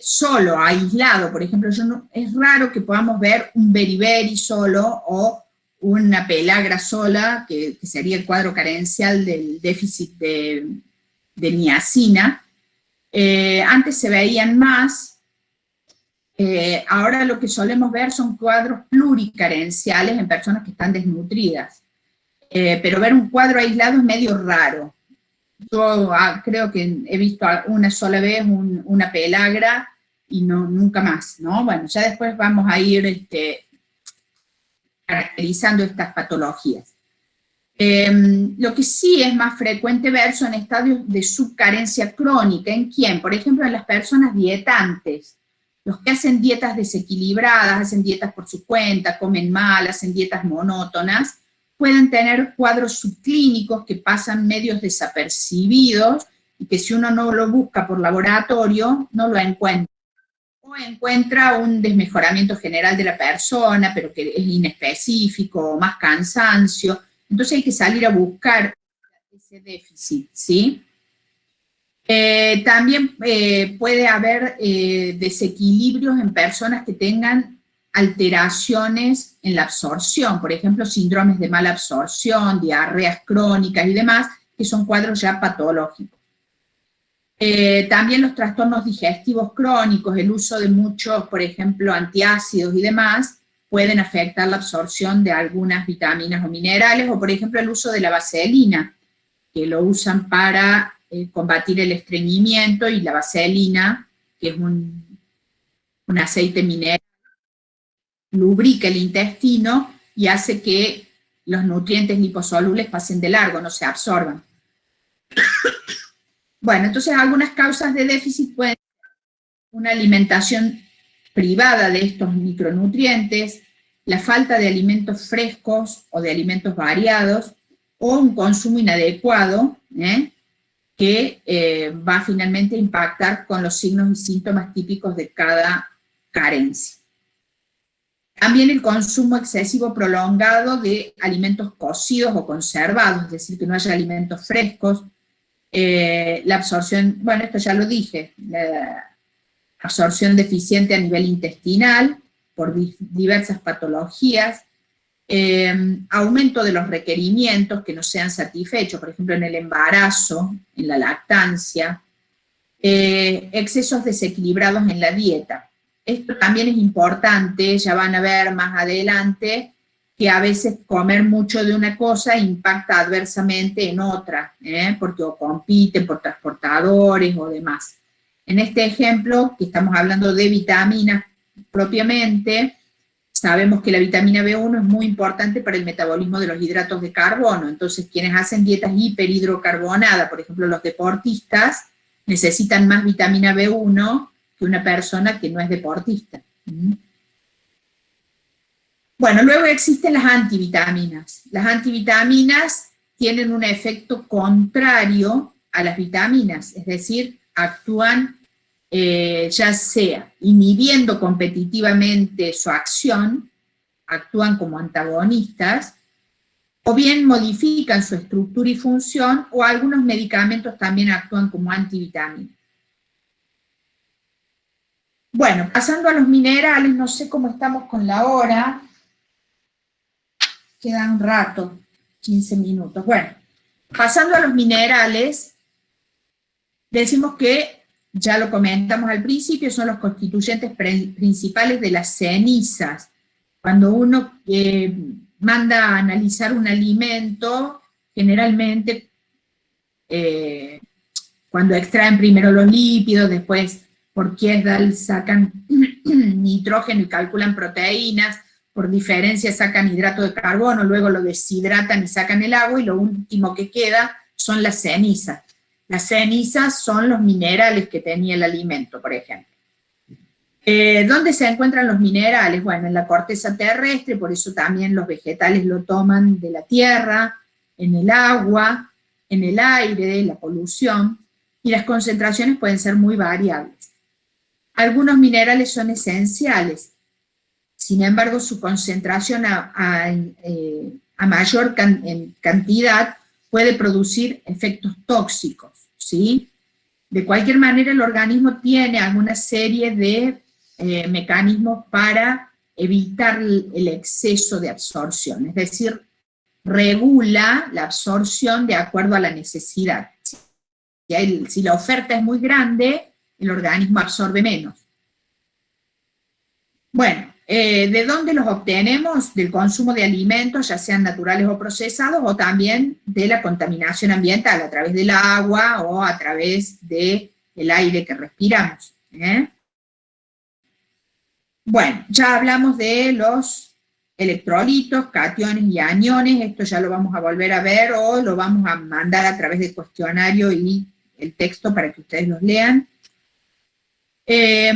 solo, aislado, por ejemplo, es raro que podamos ver un beriberi solo o una pelagra sola, que, sería el cuadro carencial del déficit de, niacina. Eh, antes se veían más, eh, ahora lo que solemos ver son cuadros pluricarenciales en personas que están desnutridas. Eh, pero ver un cuadro aislado es medio raro. Yo ah, creo que he visto una sola vez una pelagra y no, nunca más, ¿no? Bueno, ya después vamos a ir este, caracterizando estas patologías. Em, lo que sí es más frecuente ver son estadios de subcarencia crónica. ¿En quién? Por ejemplo, en las personas dietantes. Los que hacen dietas desequilibradas, hacen dietas por su cuenta, comen mal, hacen dietas monótonas, pueden tener cuadros subclínicos que pasan medios desapercibidos y que si uno no lo busca por laboratorio, no lo encuentra. o encuentra un desmejoramiento general de la persona, pero que es inespecífico, más cansancio, entonces hay que salir a buscar ese déficit, ¿sí? Eh, también eh, puede haber eh, desequilibrios en personas que tengan alteraciones en la absorción, por ejemplo, síndromes de mala absorción, diarreas crónicas y demás, que son cuadros ya patológicos. también los trastornos digestivos crónicos, el uso de muchos, por ejemplo, antiácidos y demás, pueden afectar la absorción de algunas vitaminas o minerales, o por ejemplo el uso de la vaselina, que lo usan para eh, combatir el estreñimiento y la vaselina, que es un, un aceite mineral, lubrica el intestino y hace que los nutrientes liposolubles pasen de largo, no se absorban. Bueno, entonces algunas causas de déficit pueden ser una alimentación privada de estos micronutrientes, la falta de alimentos frescos o de alimentos variados, o un consumo inadecuado, ¿eh? que eh, va finalmente a impactar con los signos y síntomas típicos de cada carencia. También el consumo excesivo prolongado de alimentos cocidos o conservados, es decir, que no haya alimentos frescos, eh, la absorción, bueno, esto ya lo dije, la absorción deficiente a nivel intestinal por diversas patologías, Em, aumento de los requerimientos que no sean satisfechos, por ejemplo, en el embarazo, en la lactancia, eh, excesos desequilibrados en la dieta. Esto también es importante, ya van a ver más adelante, que a veces comer mucho de una cosa impacta adversamente en otra, ¿eh? porque compiten por transportadores o demás. En este ejemplo, que estamos hablando de vitaminas propiamente, Sabemos que la vitamina B1 es muy importante para el metabolismo de los hidratos de carbono, entonces quienes hacen dietas hiperhidrocarbonadas, por ejemplo los deportistas, necesitan más vitamina B1 una persona que no es deportista. Bueno, luego existen las antivitaminas. Las antivitaminas tienen un efecto contrario a las vitaminas, es decir, actúan eh, ya sea inhibiendo competitivamente su acción, actúan como antagonistas, o bien modifican su estructura y función, o algunos medicamentos también actúan como antivitaminas. Bueno, pasando a los minerales, no sé cómo estamos con la hora, queda un rato, 15 minutos. Bueno, pasando a los minerales, decimos que ya lo comentamos al principio, son los constituyentes principales de las cenizas. Cuando uno eh, manda a analizar un alimento, generalmente eh, cuando extraen primero los lípidos, después por Kiesdal sacan nitrógeno y calculan proteínas, por diferencia sacan hidrato de carbono, luego lo deshidratan y sacan el agua, y lo último que queda son las cenizas. Las cenizas son los minerales que tenía el alimento, por ejemplo. Eh, ¿Dónde se encuentran los minerales? Bueno, en la corteza terrestre, por eso también los vegetales lo toman de la tierra, en el agua, en el aire, la polución, y las concentraciones pueden ser muy variables. Algunos minerales son esenciales, sin embargo su concentración a, eh, mayor cantidad puede producir efectos tóxicos. ¿sí? De cualquier manera, el organismo tiene alguna serie de eh, mecanismos para evitar el exceso de absorción, es decir, regula la absorción de acuerdo a la necesidad. Si la oferta es muy grande, el organismo absorbe menos. Bueno, eh, ¿De dónde los obtenemos? Del consumo de alimentos, ya sean naturales o procesados, o también de la contaminación ambiental, a través del agua o a través del aire que respiramos. ¿eh? Bueno, ya hablamos de los electrolitos, cationes y aniones, esto ya lo vamos a volver a ver o lo vamos a mandar a través del cuestionario y el texto para que ustedes los lean. Eh,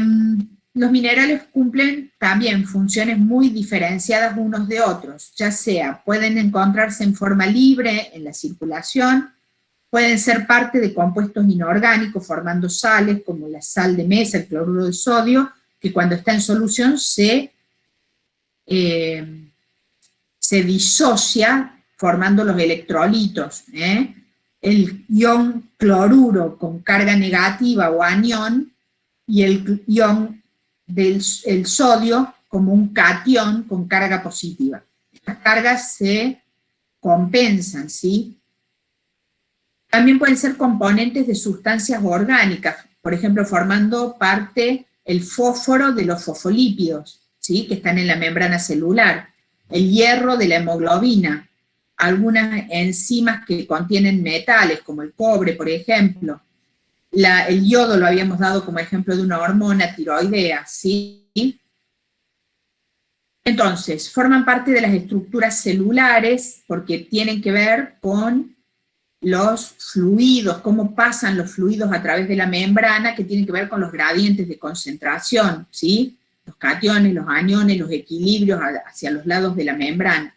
los minerales cumplen también funciones muy diferenciadas unos de otros, ya sea pueden encontrarse en forma libre en la circulación, pueden ser parte de compuestos inorgánicos formando sales como la sal de mesa, el cloruro de sodio, que cuando está en solución se, eh, se disocia formando los electrolitos. ¿eh? El ion cloruro con carga negativa o anión y el ion del el sodio como un cation con carga positiva. Estas cargas se compensan, ¿sí? También pueden ser componentes de sustancias orgánicas, por ejemplo, formando parte el fósforo de los fosfolípidos, ¿sí? que están en la membrana celular, el hierro de la hemoglobina, algunas enzimas que contienen metales, como el cobre, por ejemplo. El yodo lo habíamos dado como ejemplo de una hormona tiroidea, ¿sí? Entonces, forman parte de las estructuras celulares porque tienen que ver con los fluidos, cómo pasan los fluidos a través de la membrana, que tienen que ver con los gradientes de concentración, ¿sí? Los cationes, los aniones, los equilibrios hacia los lados de la membrana.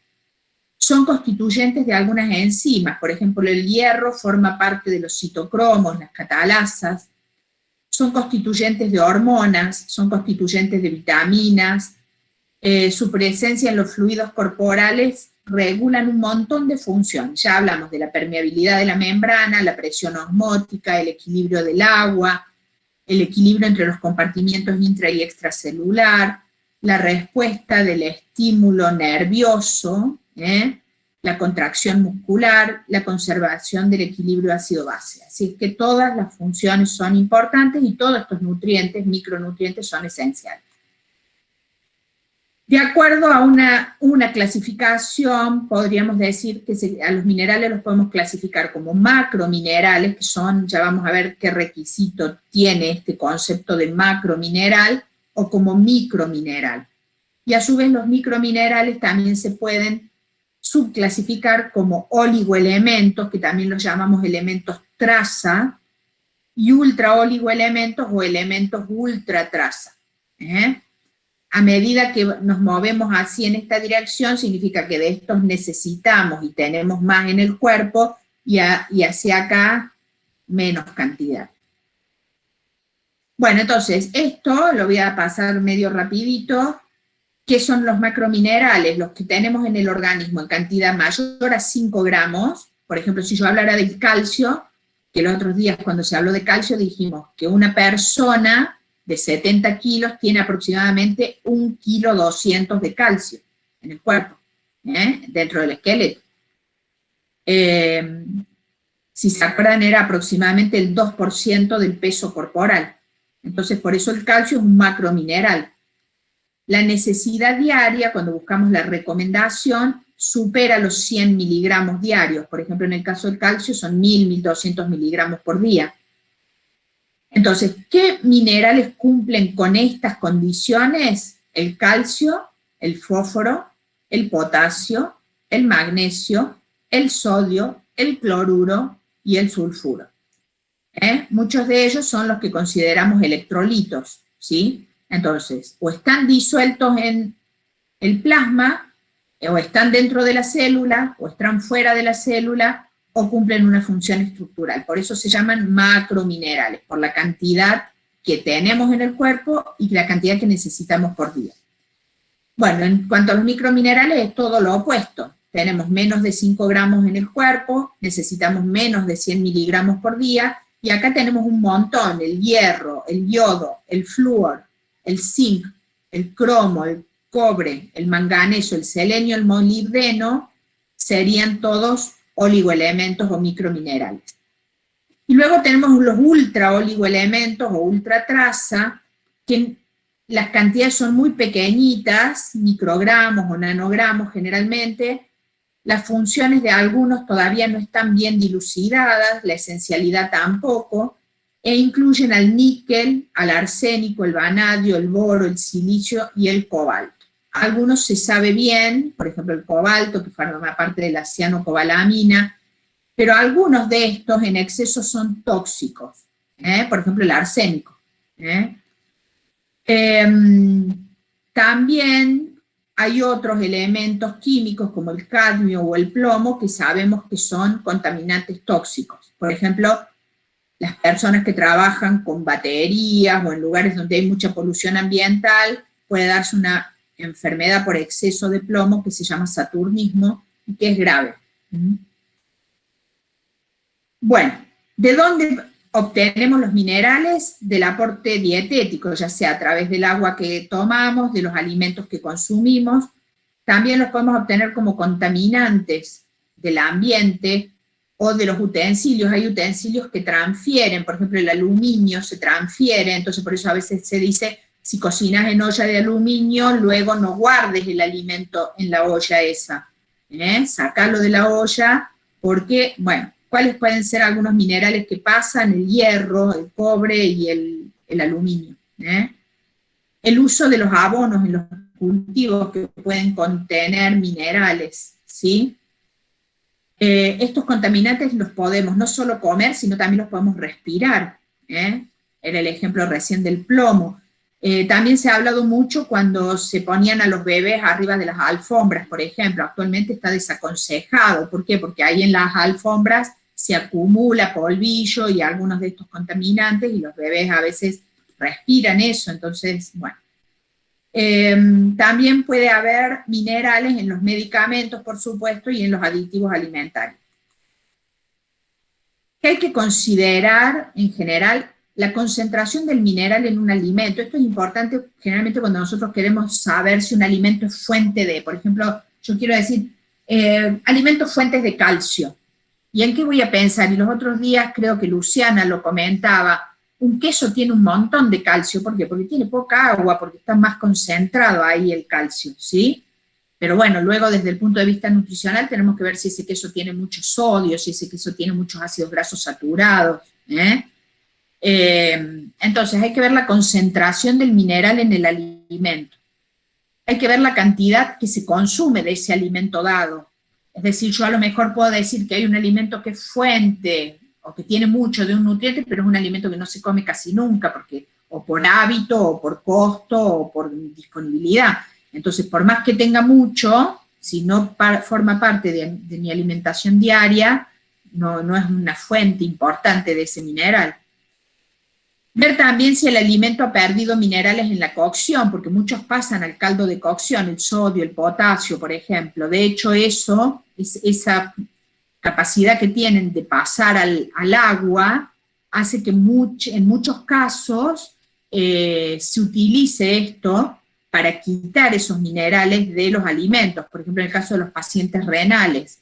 Son constituyentes de algunas enzimas, por ejemplo, el hierro forma parte de los citocromos, las catalasas, son constituyentes de hormonas, son constituyentes de vitaminas, eh, su presencia en los fluidos corporales regulan un montón de funciones. Ya hablamos de la permeabilidad de la membrana, la presión osmótica, el equilibrio del agua, el equilibrio entre los compartimientos intra y extracelular, la respuesta del estímulo nervioso, ¿eh? la contracción muscular, la conservación del equilibrio ácido-base. Así que todas las funciones son importantes y todos estos nutrientes, micronutrientes, son esenciales. De acuerdo a una, una clasificación, podríamos decir que a los minerales los podemos clasificar como macrominerales, que son, ya vamos a ver qué requisito tiene este concepto de macromineral, o como micromineral. Y a su vez los microminerales también se pueden subclasificar como oligoelementos, que también los llamamos elementos traza, y ultraoligoelementos o elementos ultratraza. ¿eh? a medida que nos movemos así en esta dirección, significa que de estos necesitamos y tenemos más en el cuerpo, y, hacia acá menos cantidad. Bueno, entonces, esto lo voy a pasar medio rapidito. ¿Qué son los macrominerales? Los que tenemos en el organismo en cantidad mayor a 5 gramos. Por ejemplo, si yo hablara del calcio, que los otros días cuando se habló de calcio dijimos que una persona de 70 kilos tiene aproximadamente 1 kilo 200 de calcio en el cuerpo, ¿eh? dentro del esqueleto. Eh, si se acuerdan, era aproximadamente el 2% del peso corporal. Entonces, por eso el calcio es un macromineral. La necesidad diaria, cuando buscamos la recomendación, supera los 100 miligramos diarios. Por ejemplo, en el caso del calcio son 1000, 1200 miligramos por día. Entonces, ¿qué minerales cumplen con estas condiciones? El calcio, el fósforo, el potasio, el magnesio, el sodio, el cloruro y el sulfuro. ¿Eh? Muchos de ellos son los que consideramos electrolitos, ¿sí? Entonces, o están disueltos en el plasma, o están dentro de la célula, o están fuera de la célula, o cumplen una función estructural. Por eso se llaman macrominerales, por la cantidad que tenemos en el cuerpo y la cantidad que necesitamos por día. Bueno, en cuanto a los microminerales es todo lo opuesto. Tenemos menos de 5 gramos en el cuerpo, necesitamos menos de 100 miligramos por día, y acá tenemos un montón, el hierro, el yodo, el flúor, el zinc, el cromo, el cobre, el manganeso, el selenio, el molibdeno, serían todos oligoelementos o microminerales. Y luego tenemos los ultra oligoelementos o ultra traza, que las cantidades son muy pequeñitas, microgramos o nanogramos generalmente, las funciones de algunos todavía no están bien dilucidadas, la esencialidad tampoco, e incluyen al níquel, al arsénico, el vanadio, el boro, el silicio y el cobalto. Algunos se sabe bien, por ejemplo el cobalto, que forma parte de la cianocobalamina, pero algunos de estos en exceso son tóxicos, ¿eh? por ejemplo el arsénico. ¿eh? Em, también hay otros elementos químicos como el cadmio o el plomo que sabemos que son contaminantes tóxicos. Por ejemplo, las personas que trabajan con baterías o en lugares donde hay mucha polución ambiental, puede darse una enfermedad por exceso de plomo que se llama saturnismo y que es grave. Bueno, ¿de dónde obtenemos los minerales? Del aporte dietético, ya sea a través del agua que tomamos, de los alimentos que consumimos, también los podemos obtener como contaminantes del ambiente o de los utensilios. Hay utensilios que transfieren, por ejemplo el aluminio se transfiere, entonces por eso a veces se dice, si cocinas en olla de aluminio, luego no guardes el alimento en la olla esa. ¿eh? Sacalo de la olla, porque, bueno, ¿cuáles pueden ser algunos minerales que pasan? El hierro, el cobre y el, aluminio. ¿eh? El uso de los abonos en los cultivos que pueden contener minerales, ¿sí? Eh, estos contaminantes los podemos no solo comer, sino también los podemos respirar. ¿eh? Era el ejemplo recién del plomo. Eh, también se ha hablado mucho cuando se ponían a los bebés arriba de las alfombras, por ejemplo. Actualmente está desaconsejado. ¿Por qué? Porque ahí en las alfombras se acumula polvillo y algunos de estos contaminantes y los bebés a veces respiran eso. Entonces, bueno, Em, también puede haber minerales en los medicamentos, por supuesto, y en los aditivos alimentarios. ¿Qué hay que considerar en general? La concentración del mineral en un alimento. Esto es importante generalmente cuando nosotros queremos saber si un alimento es fuente de, por ejemplo, yo quiero decir, eh, alimentos fuentes de calcio. ¿Y en qué voy a pensar? Y los otros días creo que Luciana lo comentaba, un queso tiene un montón de calcio, ¿por qué? Porque tiene poca agua, porque está más concentrado ahí el calcio, ¿sí? Pero bueno, luego desde el punto de vista nutricional tenemos que ver si ese queso tiene mucho sodio, si ese queso tiene muchos ácidos grasos saturados, ¿eh? Eh, entonces hay que ver la concentración del mineral en el alimento. Hay que ver la cantidad que se consume de ese alimento dado. Es decir, yo a lo mejor puedo decir que hay un alimento que es fuente o que tiene mucho de un nutriente, pero es un alimento que no se come casi nunca, porque o por hábito, o por costo, o por disponibilidad. Entonces, por más que tenga mucho, si no forma parte de, mi alimentación diaria, no, no es una fuente importante de ese mineral. Ver también si el alimento ha perdido minerales en la cocción, porque muchos pasan al caldo de cocción, el sodio, el potasio, por ejemplo. De hecho, eso, es, esa capacidad que tienen de pasar al, agua hace que en muchos casos eh, se utilice esto para quitar esos minerales de los alimentos, por ejemplo en el caso de los pacientes renales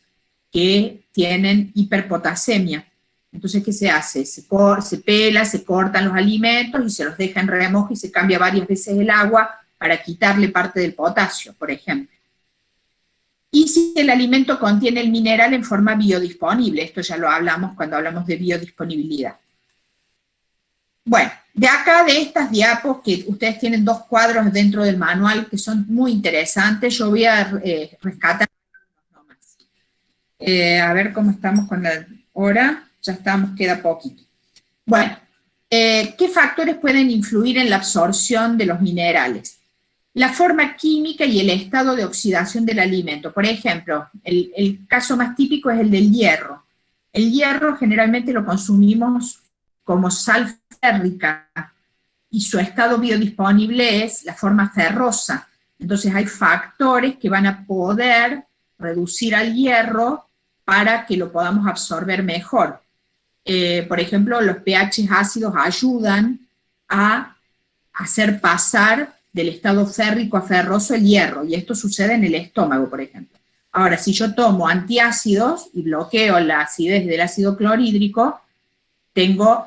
que tienen hiperpotasemia. Entonces, ¿qué se hace? Se, se pela, se cortan los alimentos y se los deja en remojo y se cambia varias veces el agua para quitarle parte del potasio, por ejemplo y si el alimento contiene el mineral en forma biodisponible. Esto ya lo hablamos cuando hablamos de biodisponibilidad. Bueno, de acá de estas diapos, que ustedes tienen dos cuadros dentro del manual que son muy interesantes, yo voy a eh, rescatar eh, a ver cómo estamos con la hora, ya estamos, queda poquito. Bueno, eh, ¿qué factores pueden influir en la absorción de los minerales? la forma química y el estado de oxidación del alimento. Por ejemplo, el, caso más típico es el del hierro. El hierro generalmente lo consumimos como sal férrica y su estado biodisponible es la forma ferrosa. Entonces hay factores que van a poder reducir al hierro para que lo podamos absorber mejor. Eh, por ejemplo, los pH ácidos ayudan a hacer pasar del estado férrico a ferroso el hierro, y esto sucede en el estómago, por ejemplo. Ahora, si yo tomo antiácidos y bloqueo la acidez del ácido clorhídrico, tengo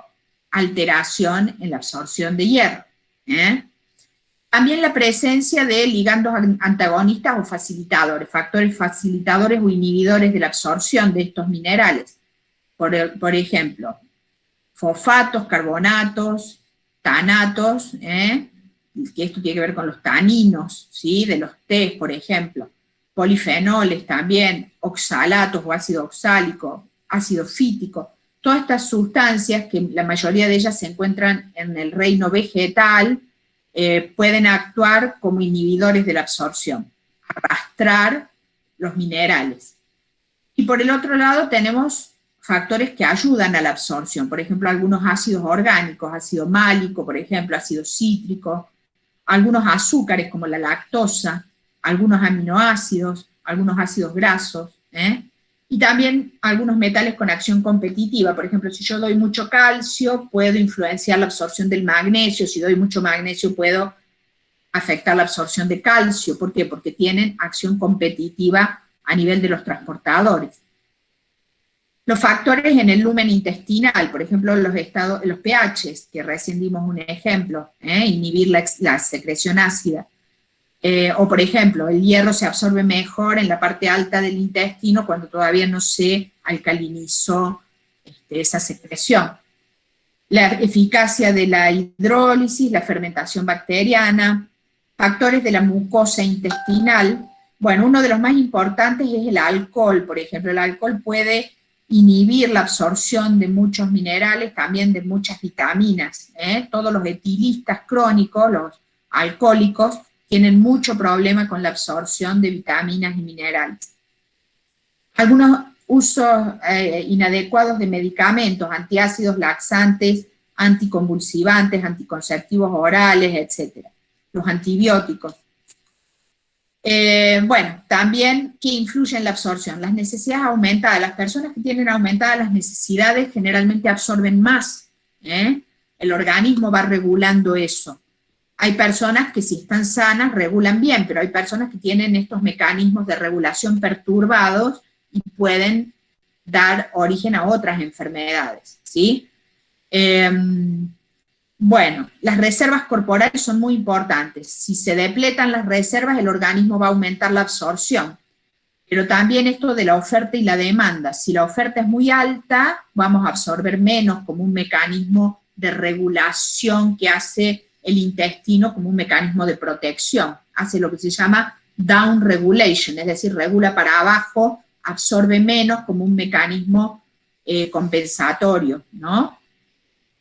alteración en la absorción de hierro. ¿eh? También la presencia de ligandos antagonistas o facilitadores, factores facilitadores o inhibidores de la absorción de estos minerales. Por, ejemplo, fosfatos, carbonatos, tanatos, ¿eh? que esto tiene que ver con los taninos, ¿sí? de los tés, por ejemplo, polifenoles también, oxalatos o ácido oxálico, ácido fítico, todas estas sustancias, que la mayoría de ellas se encuentran en el reino vegetal, eh, pueden actuar como inhibidores de la absorción, arrastrar los minerales. Y por el otro lado tenemos factores que ayudan a la absorción, por ejemplo, algunos ácidos orgánicos, ácido málico, por ejemplo, ácido cítrico, algunos azúcares como la lactosa, algunos aminoácidos, algunos ácidos grasos, ¿eh? y también algunos metales con acción competitiva, por ejemplo, si yo doy mucho calcio, puedo influenciar la absorción del magnesio, si doy mucho magnesio, puedo afectar la absorción de calcio, ¿por qué? Porque tienen acción competitiva a nivel de los transportadores. Los factores en el lumen intestinal, por ejemplo, los, estados, los pHs, que recién dimos un ejemplo, ¿eh? inhibir la, secreción ácida. Eh, o por ejemplo, el hierro se absorbe mejor en la parte alta del intestino cuando todavía no se alcalinizó este, esa secreción. La eficacia de la hidrólisis, la fermentación bacteriana, factores de la mucosa intestinal. Bueno, uno de los más importantes es el alcohol, por ejemplo. El alcohol puede inhibir la absorción de muchos minerales, también de muchas vitaminas. ¿eh? Todos los etilistas crónicos, los alcohólicos, tienen mucho problema con la absorción de vitaminas y minerales. Algunos usos eh, inadecuados de medicamentos, antiácidos, laxantes, anticonvulsivantes, anticonceptivos orales, etc. Los antibióticos. Eh, bueno, también, ¿qué influye en la absorción? Las necesidades aumentadas. Las personas que tienen aumentadas las necesidades generalmente absorben más. ¿eh? El organismo va regulando eso. Hay personas que si están sanas regulan bien, pero hay personas que tienen estos mecanismos de regulación perturbados y pueden dar origen a otras enfermedades, ¿sí? Em, bueno, las reservas corporales son muy importantes. Si se depletan las reservas, el organismo va a aumentar la absorción. Pero también esto de la oferta y la demanda. Si la oferta es muy alta, vamos a absorber menos como un mecanismo de regulación que hace el intestino como un mecanismo de protección. Hace lo que se llama down regulation, es decir, regula para abajo, absorbe menos como un mecanismo eh, compensatorio, ¿no?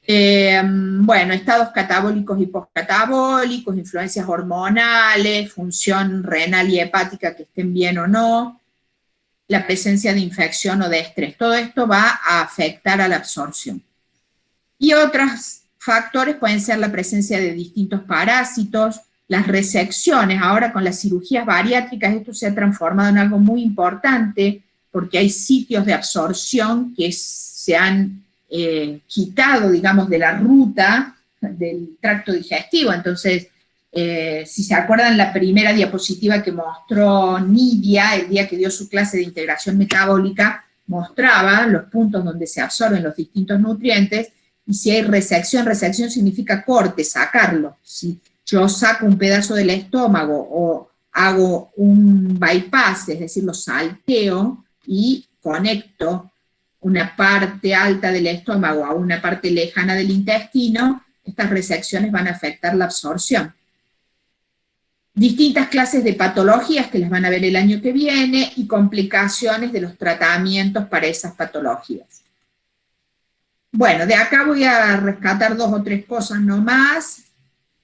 Eh, bueno, estados catabólicos y postcatabólicos, influencias hormonales, función renal y hepática que estén bien o no, la presencia de infección o de estrés, todo esto va a afectar a la absorción. Y otras factores pueden ser la presencia de distintos parásitos, las resecciones, ahora con las cirugías bariátricas esto se ha transformado en algo muy importante, porque hay sitios de absorción que se han eh, quitado, digamos, de la ruta del tracto digestivo, entonces, eh, si se acuerdan la primera diapositiva que mostró Nidia, el día que dio su clase de integración metabólica, mostraba los puntos donde se absorben los distintos nutrientes, y si hay resección, resección significa corte, sacarlo. Si yo saco un pedazo del estómago o hago un bypass, es decir, lo salteo y conecto una parte alta del estómago a una parte lejana del intestino, estas resecciones van a afectar la absorción. Distintas clases de patologías que las van a ver el año que viene y complicaciones de los tratamientos para esas patologías. Bueno, de acá voy a rescatar dos o tres cosas nomás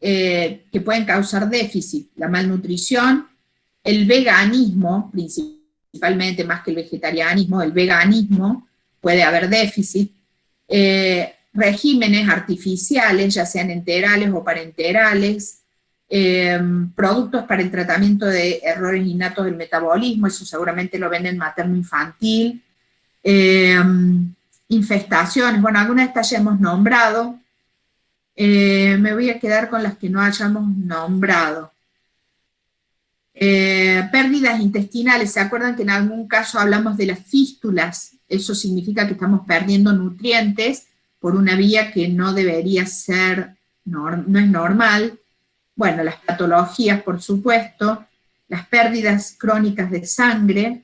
eh, que pueden causar déficit. La malnutrición, el veganismo, principalmente más que el vegetarianismo, el veganismo, puede haber déficit. Eh, regímenes artificiales, ya sean enterales o parenterales, eh, productos para el tratamiento de errores innatos del metabolismo, eso seguramente lo ven en materno-infantil, infestaciones, bueno, algunas de estas ya hemos nombrado, eh, me voy a quedar con las que no hayamos nombrado. Eh, pérdidas intestinales, ¿se acuerdan que en algún caso hablamos de las fístulas? Eso significa que estamos perdiendo nutrientes por una vía que no debería ser, no es normal. Bueno, las patologías, por supuesto, las pérdidas crónicas de sangre,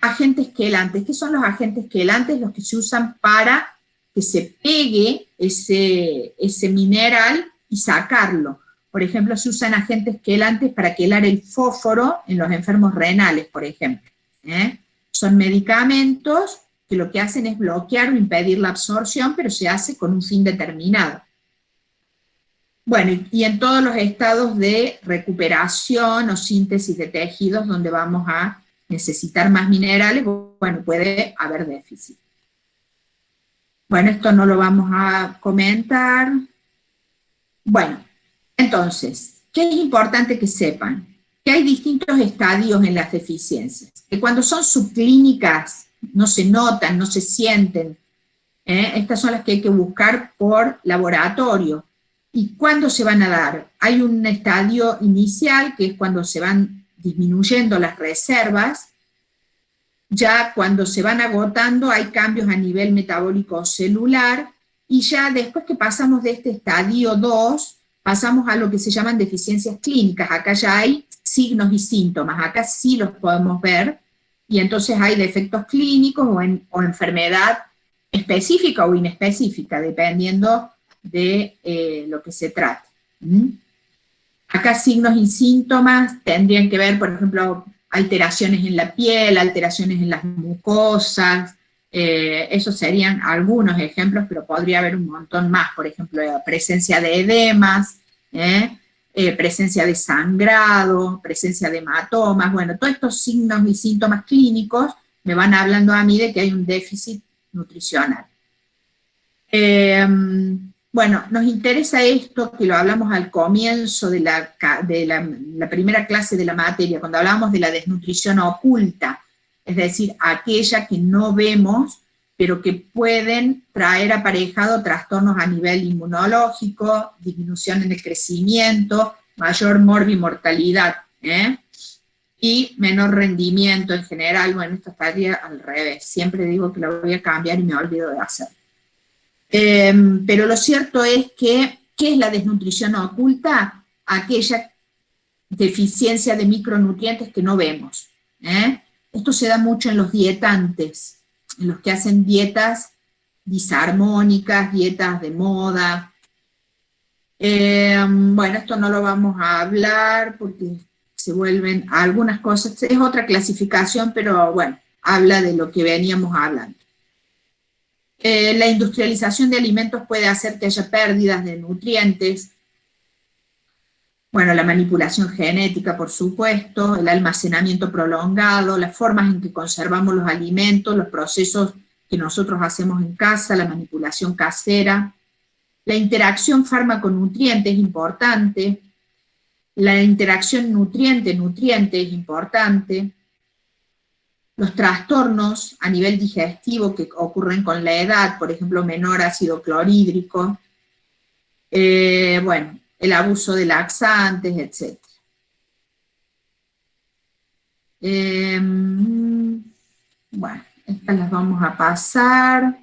agentes quelantes. ¿Qué son los agentes quelantes? Los que se usan para que se pegue ese, ese mineral y sacarlo. Por ejemplo, se usan agentes quelantes para quelar el fósforo en los enfermos renales, por ejemplo. ¿eh? Son medicamentos que lo que hacen es bloquear o impedir la absorción, pero se hace con un fin determinado. Bueno, y en todos los estados de recuperación o síntesis de tejidos donde vamos a necesitar más minerales, bueno, puede haber déficit. Bueno, esto no lo vamos a comentar. Bueno, entonces, ¿qué es importante que sepan? Que hay distintos estadios en las deficiencias. Que cuando son subclínicas, no se notan, no se sienten. ¿eh? Estas son las que hay que buscar por laboratorio. ¿Y cuándo se van a dar? Hay un estadio inicial, que es cuando se van disminuyendo las reservas, ya cuando se van agotando hay cambios a nivel metabólico celular, y ya después que pasamos de este estadio 2, pasamos a lo que se llaman deficiencias clínicas, acá ya hay signos y síntomas, acá sí los podemos ver, y entonces hay defectos clínicos o, enfermedad específica o inespecífica, dependiendo de eh, lo que se trate. Acá signos y síntomas tendrían que ver, por ejemplo, alteraciones en la piel, alteraciones en las mucosas, eh, esos serían algunos ejemplos, pero podría haber un montón más, por ejemplo, presencia de edemas, ¿eh? Eh, presencia de sangrado, presencia de hematomas, bueno, todos estos signos y síntomas clínicos me van hablando a mí de que hay un déficit nutricional. Bueno, nos interesa esto, que lo hablamos al comienzo de, la, de la, primera clase de la materia, cuando hablamos de la desnutrición oculta, es decir, aquella que no vemos, pero que pueden traer aparejado trastornos a nivel inmunológico, disminución en el crecimiento, mayor morbimortalidad, ¿eh? y menor rendimiento en general, bueno, esto estaría al revés, siempre digo que lo voy a cambiar y me olvido de hacerlo. Em, pero lo cierto es que, ¿qué es la desnutrición oculta? Aquella deficiencia de micronutrientes que no vemos. ¿eh? Esto se da mucho en los dietantes, los que hacen dietas disarmónicas, dietas de moda. Em, bueno, esto no lo vamos a hablar porque se vuelven algunas cosas, es otra clasificación, pero bueno, habla de lo que veníamos hablando. Eh, la industrialización de alimentos puede hacer que haya pérdidas de nutrientes. Bueno, la manipulación genética, por supuesto, el almacenamiento prolongado, las formas en que conservamos los alimentos, los procesos que nosotros hacemos en casa, la manipulación casera, la interacción fármaco-nutriente es importante, la interacción nutriente-nutriente es importante, los trastornos a nivel digestivo que ocurren con la edad, por ejemplo, menor ácido clorhídrico, eh, bueno, el abuso de laxantes, etc. Em, bueno, estas las vamos a pasar.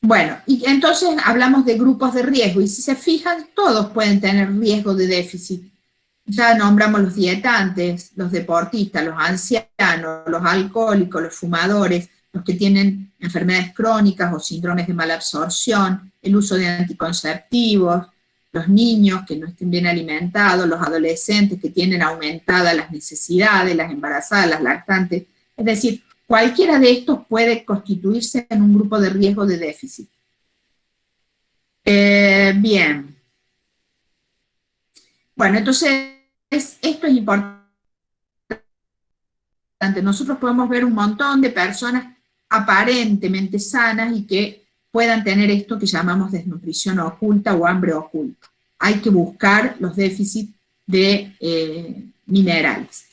Bueno, y entonces hablamos de grupos de riesgo, y si se fijan, todos pueden tener riesgo de déficit ya nombramos los dietantes, los deportistas, los ancianos, los alcohólicos, los fumadores, los que tienen enfermedades crónicas o síndromes de mala absorción, el uso de anticonceptivos, los niños que no estén bien alimentados, los adolescentes que tienen aumentadas las necesidades, las embarazadas, las lactantes. Es decir, cualquiera de estos puede constituirse en un grupo de riesgo de déficit. Eh, bien. Bueno, entonces esto es importante. Nosotros podemos ver un montón de personas aparentemente sanas y que puedan tener esto que llamamos desnutrición oculta o hambre oculta. Hay que buscar los déficits de eh, minerales.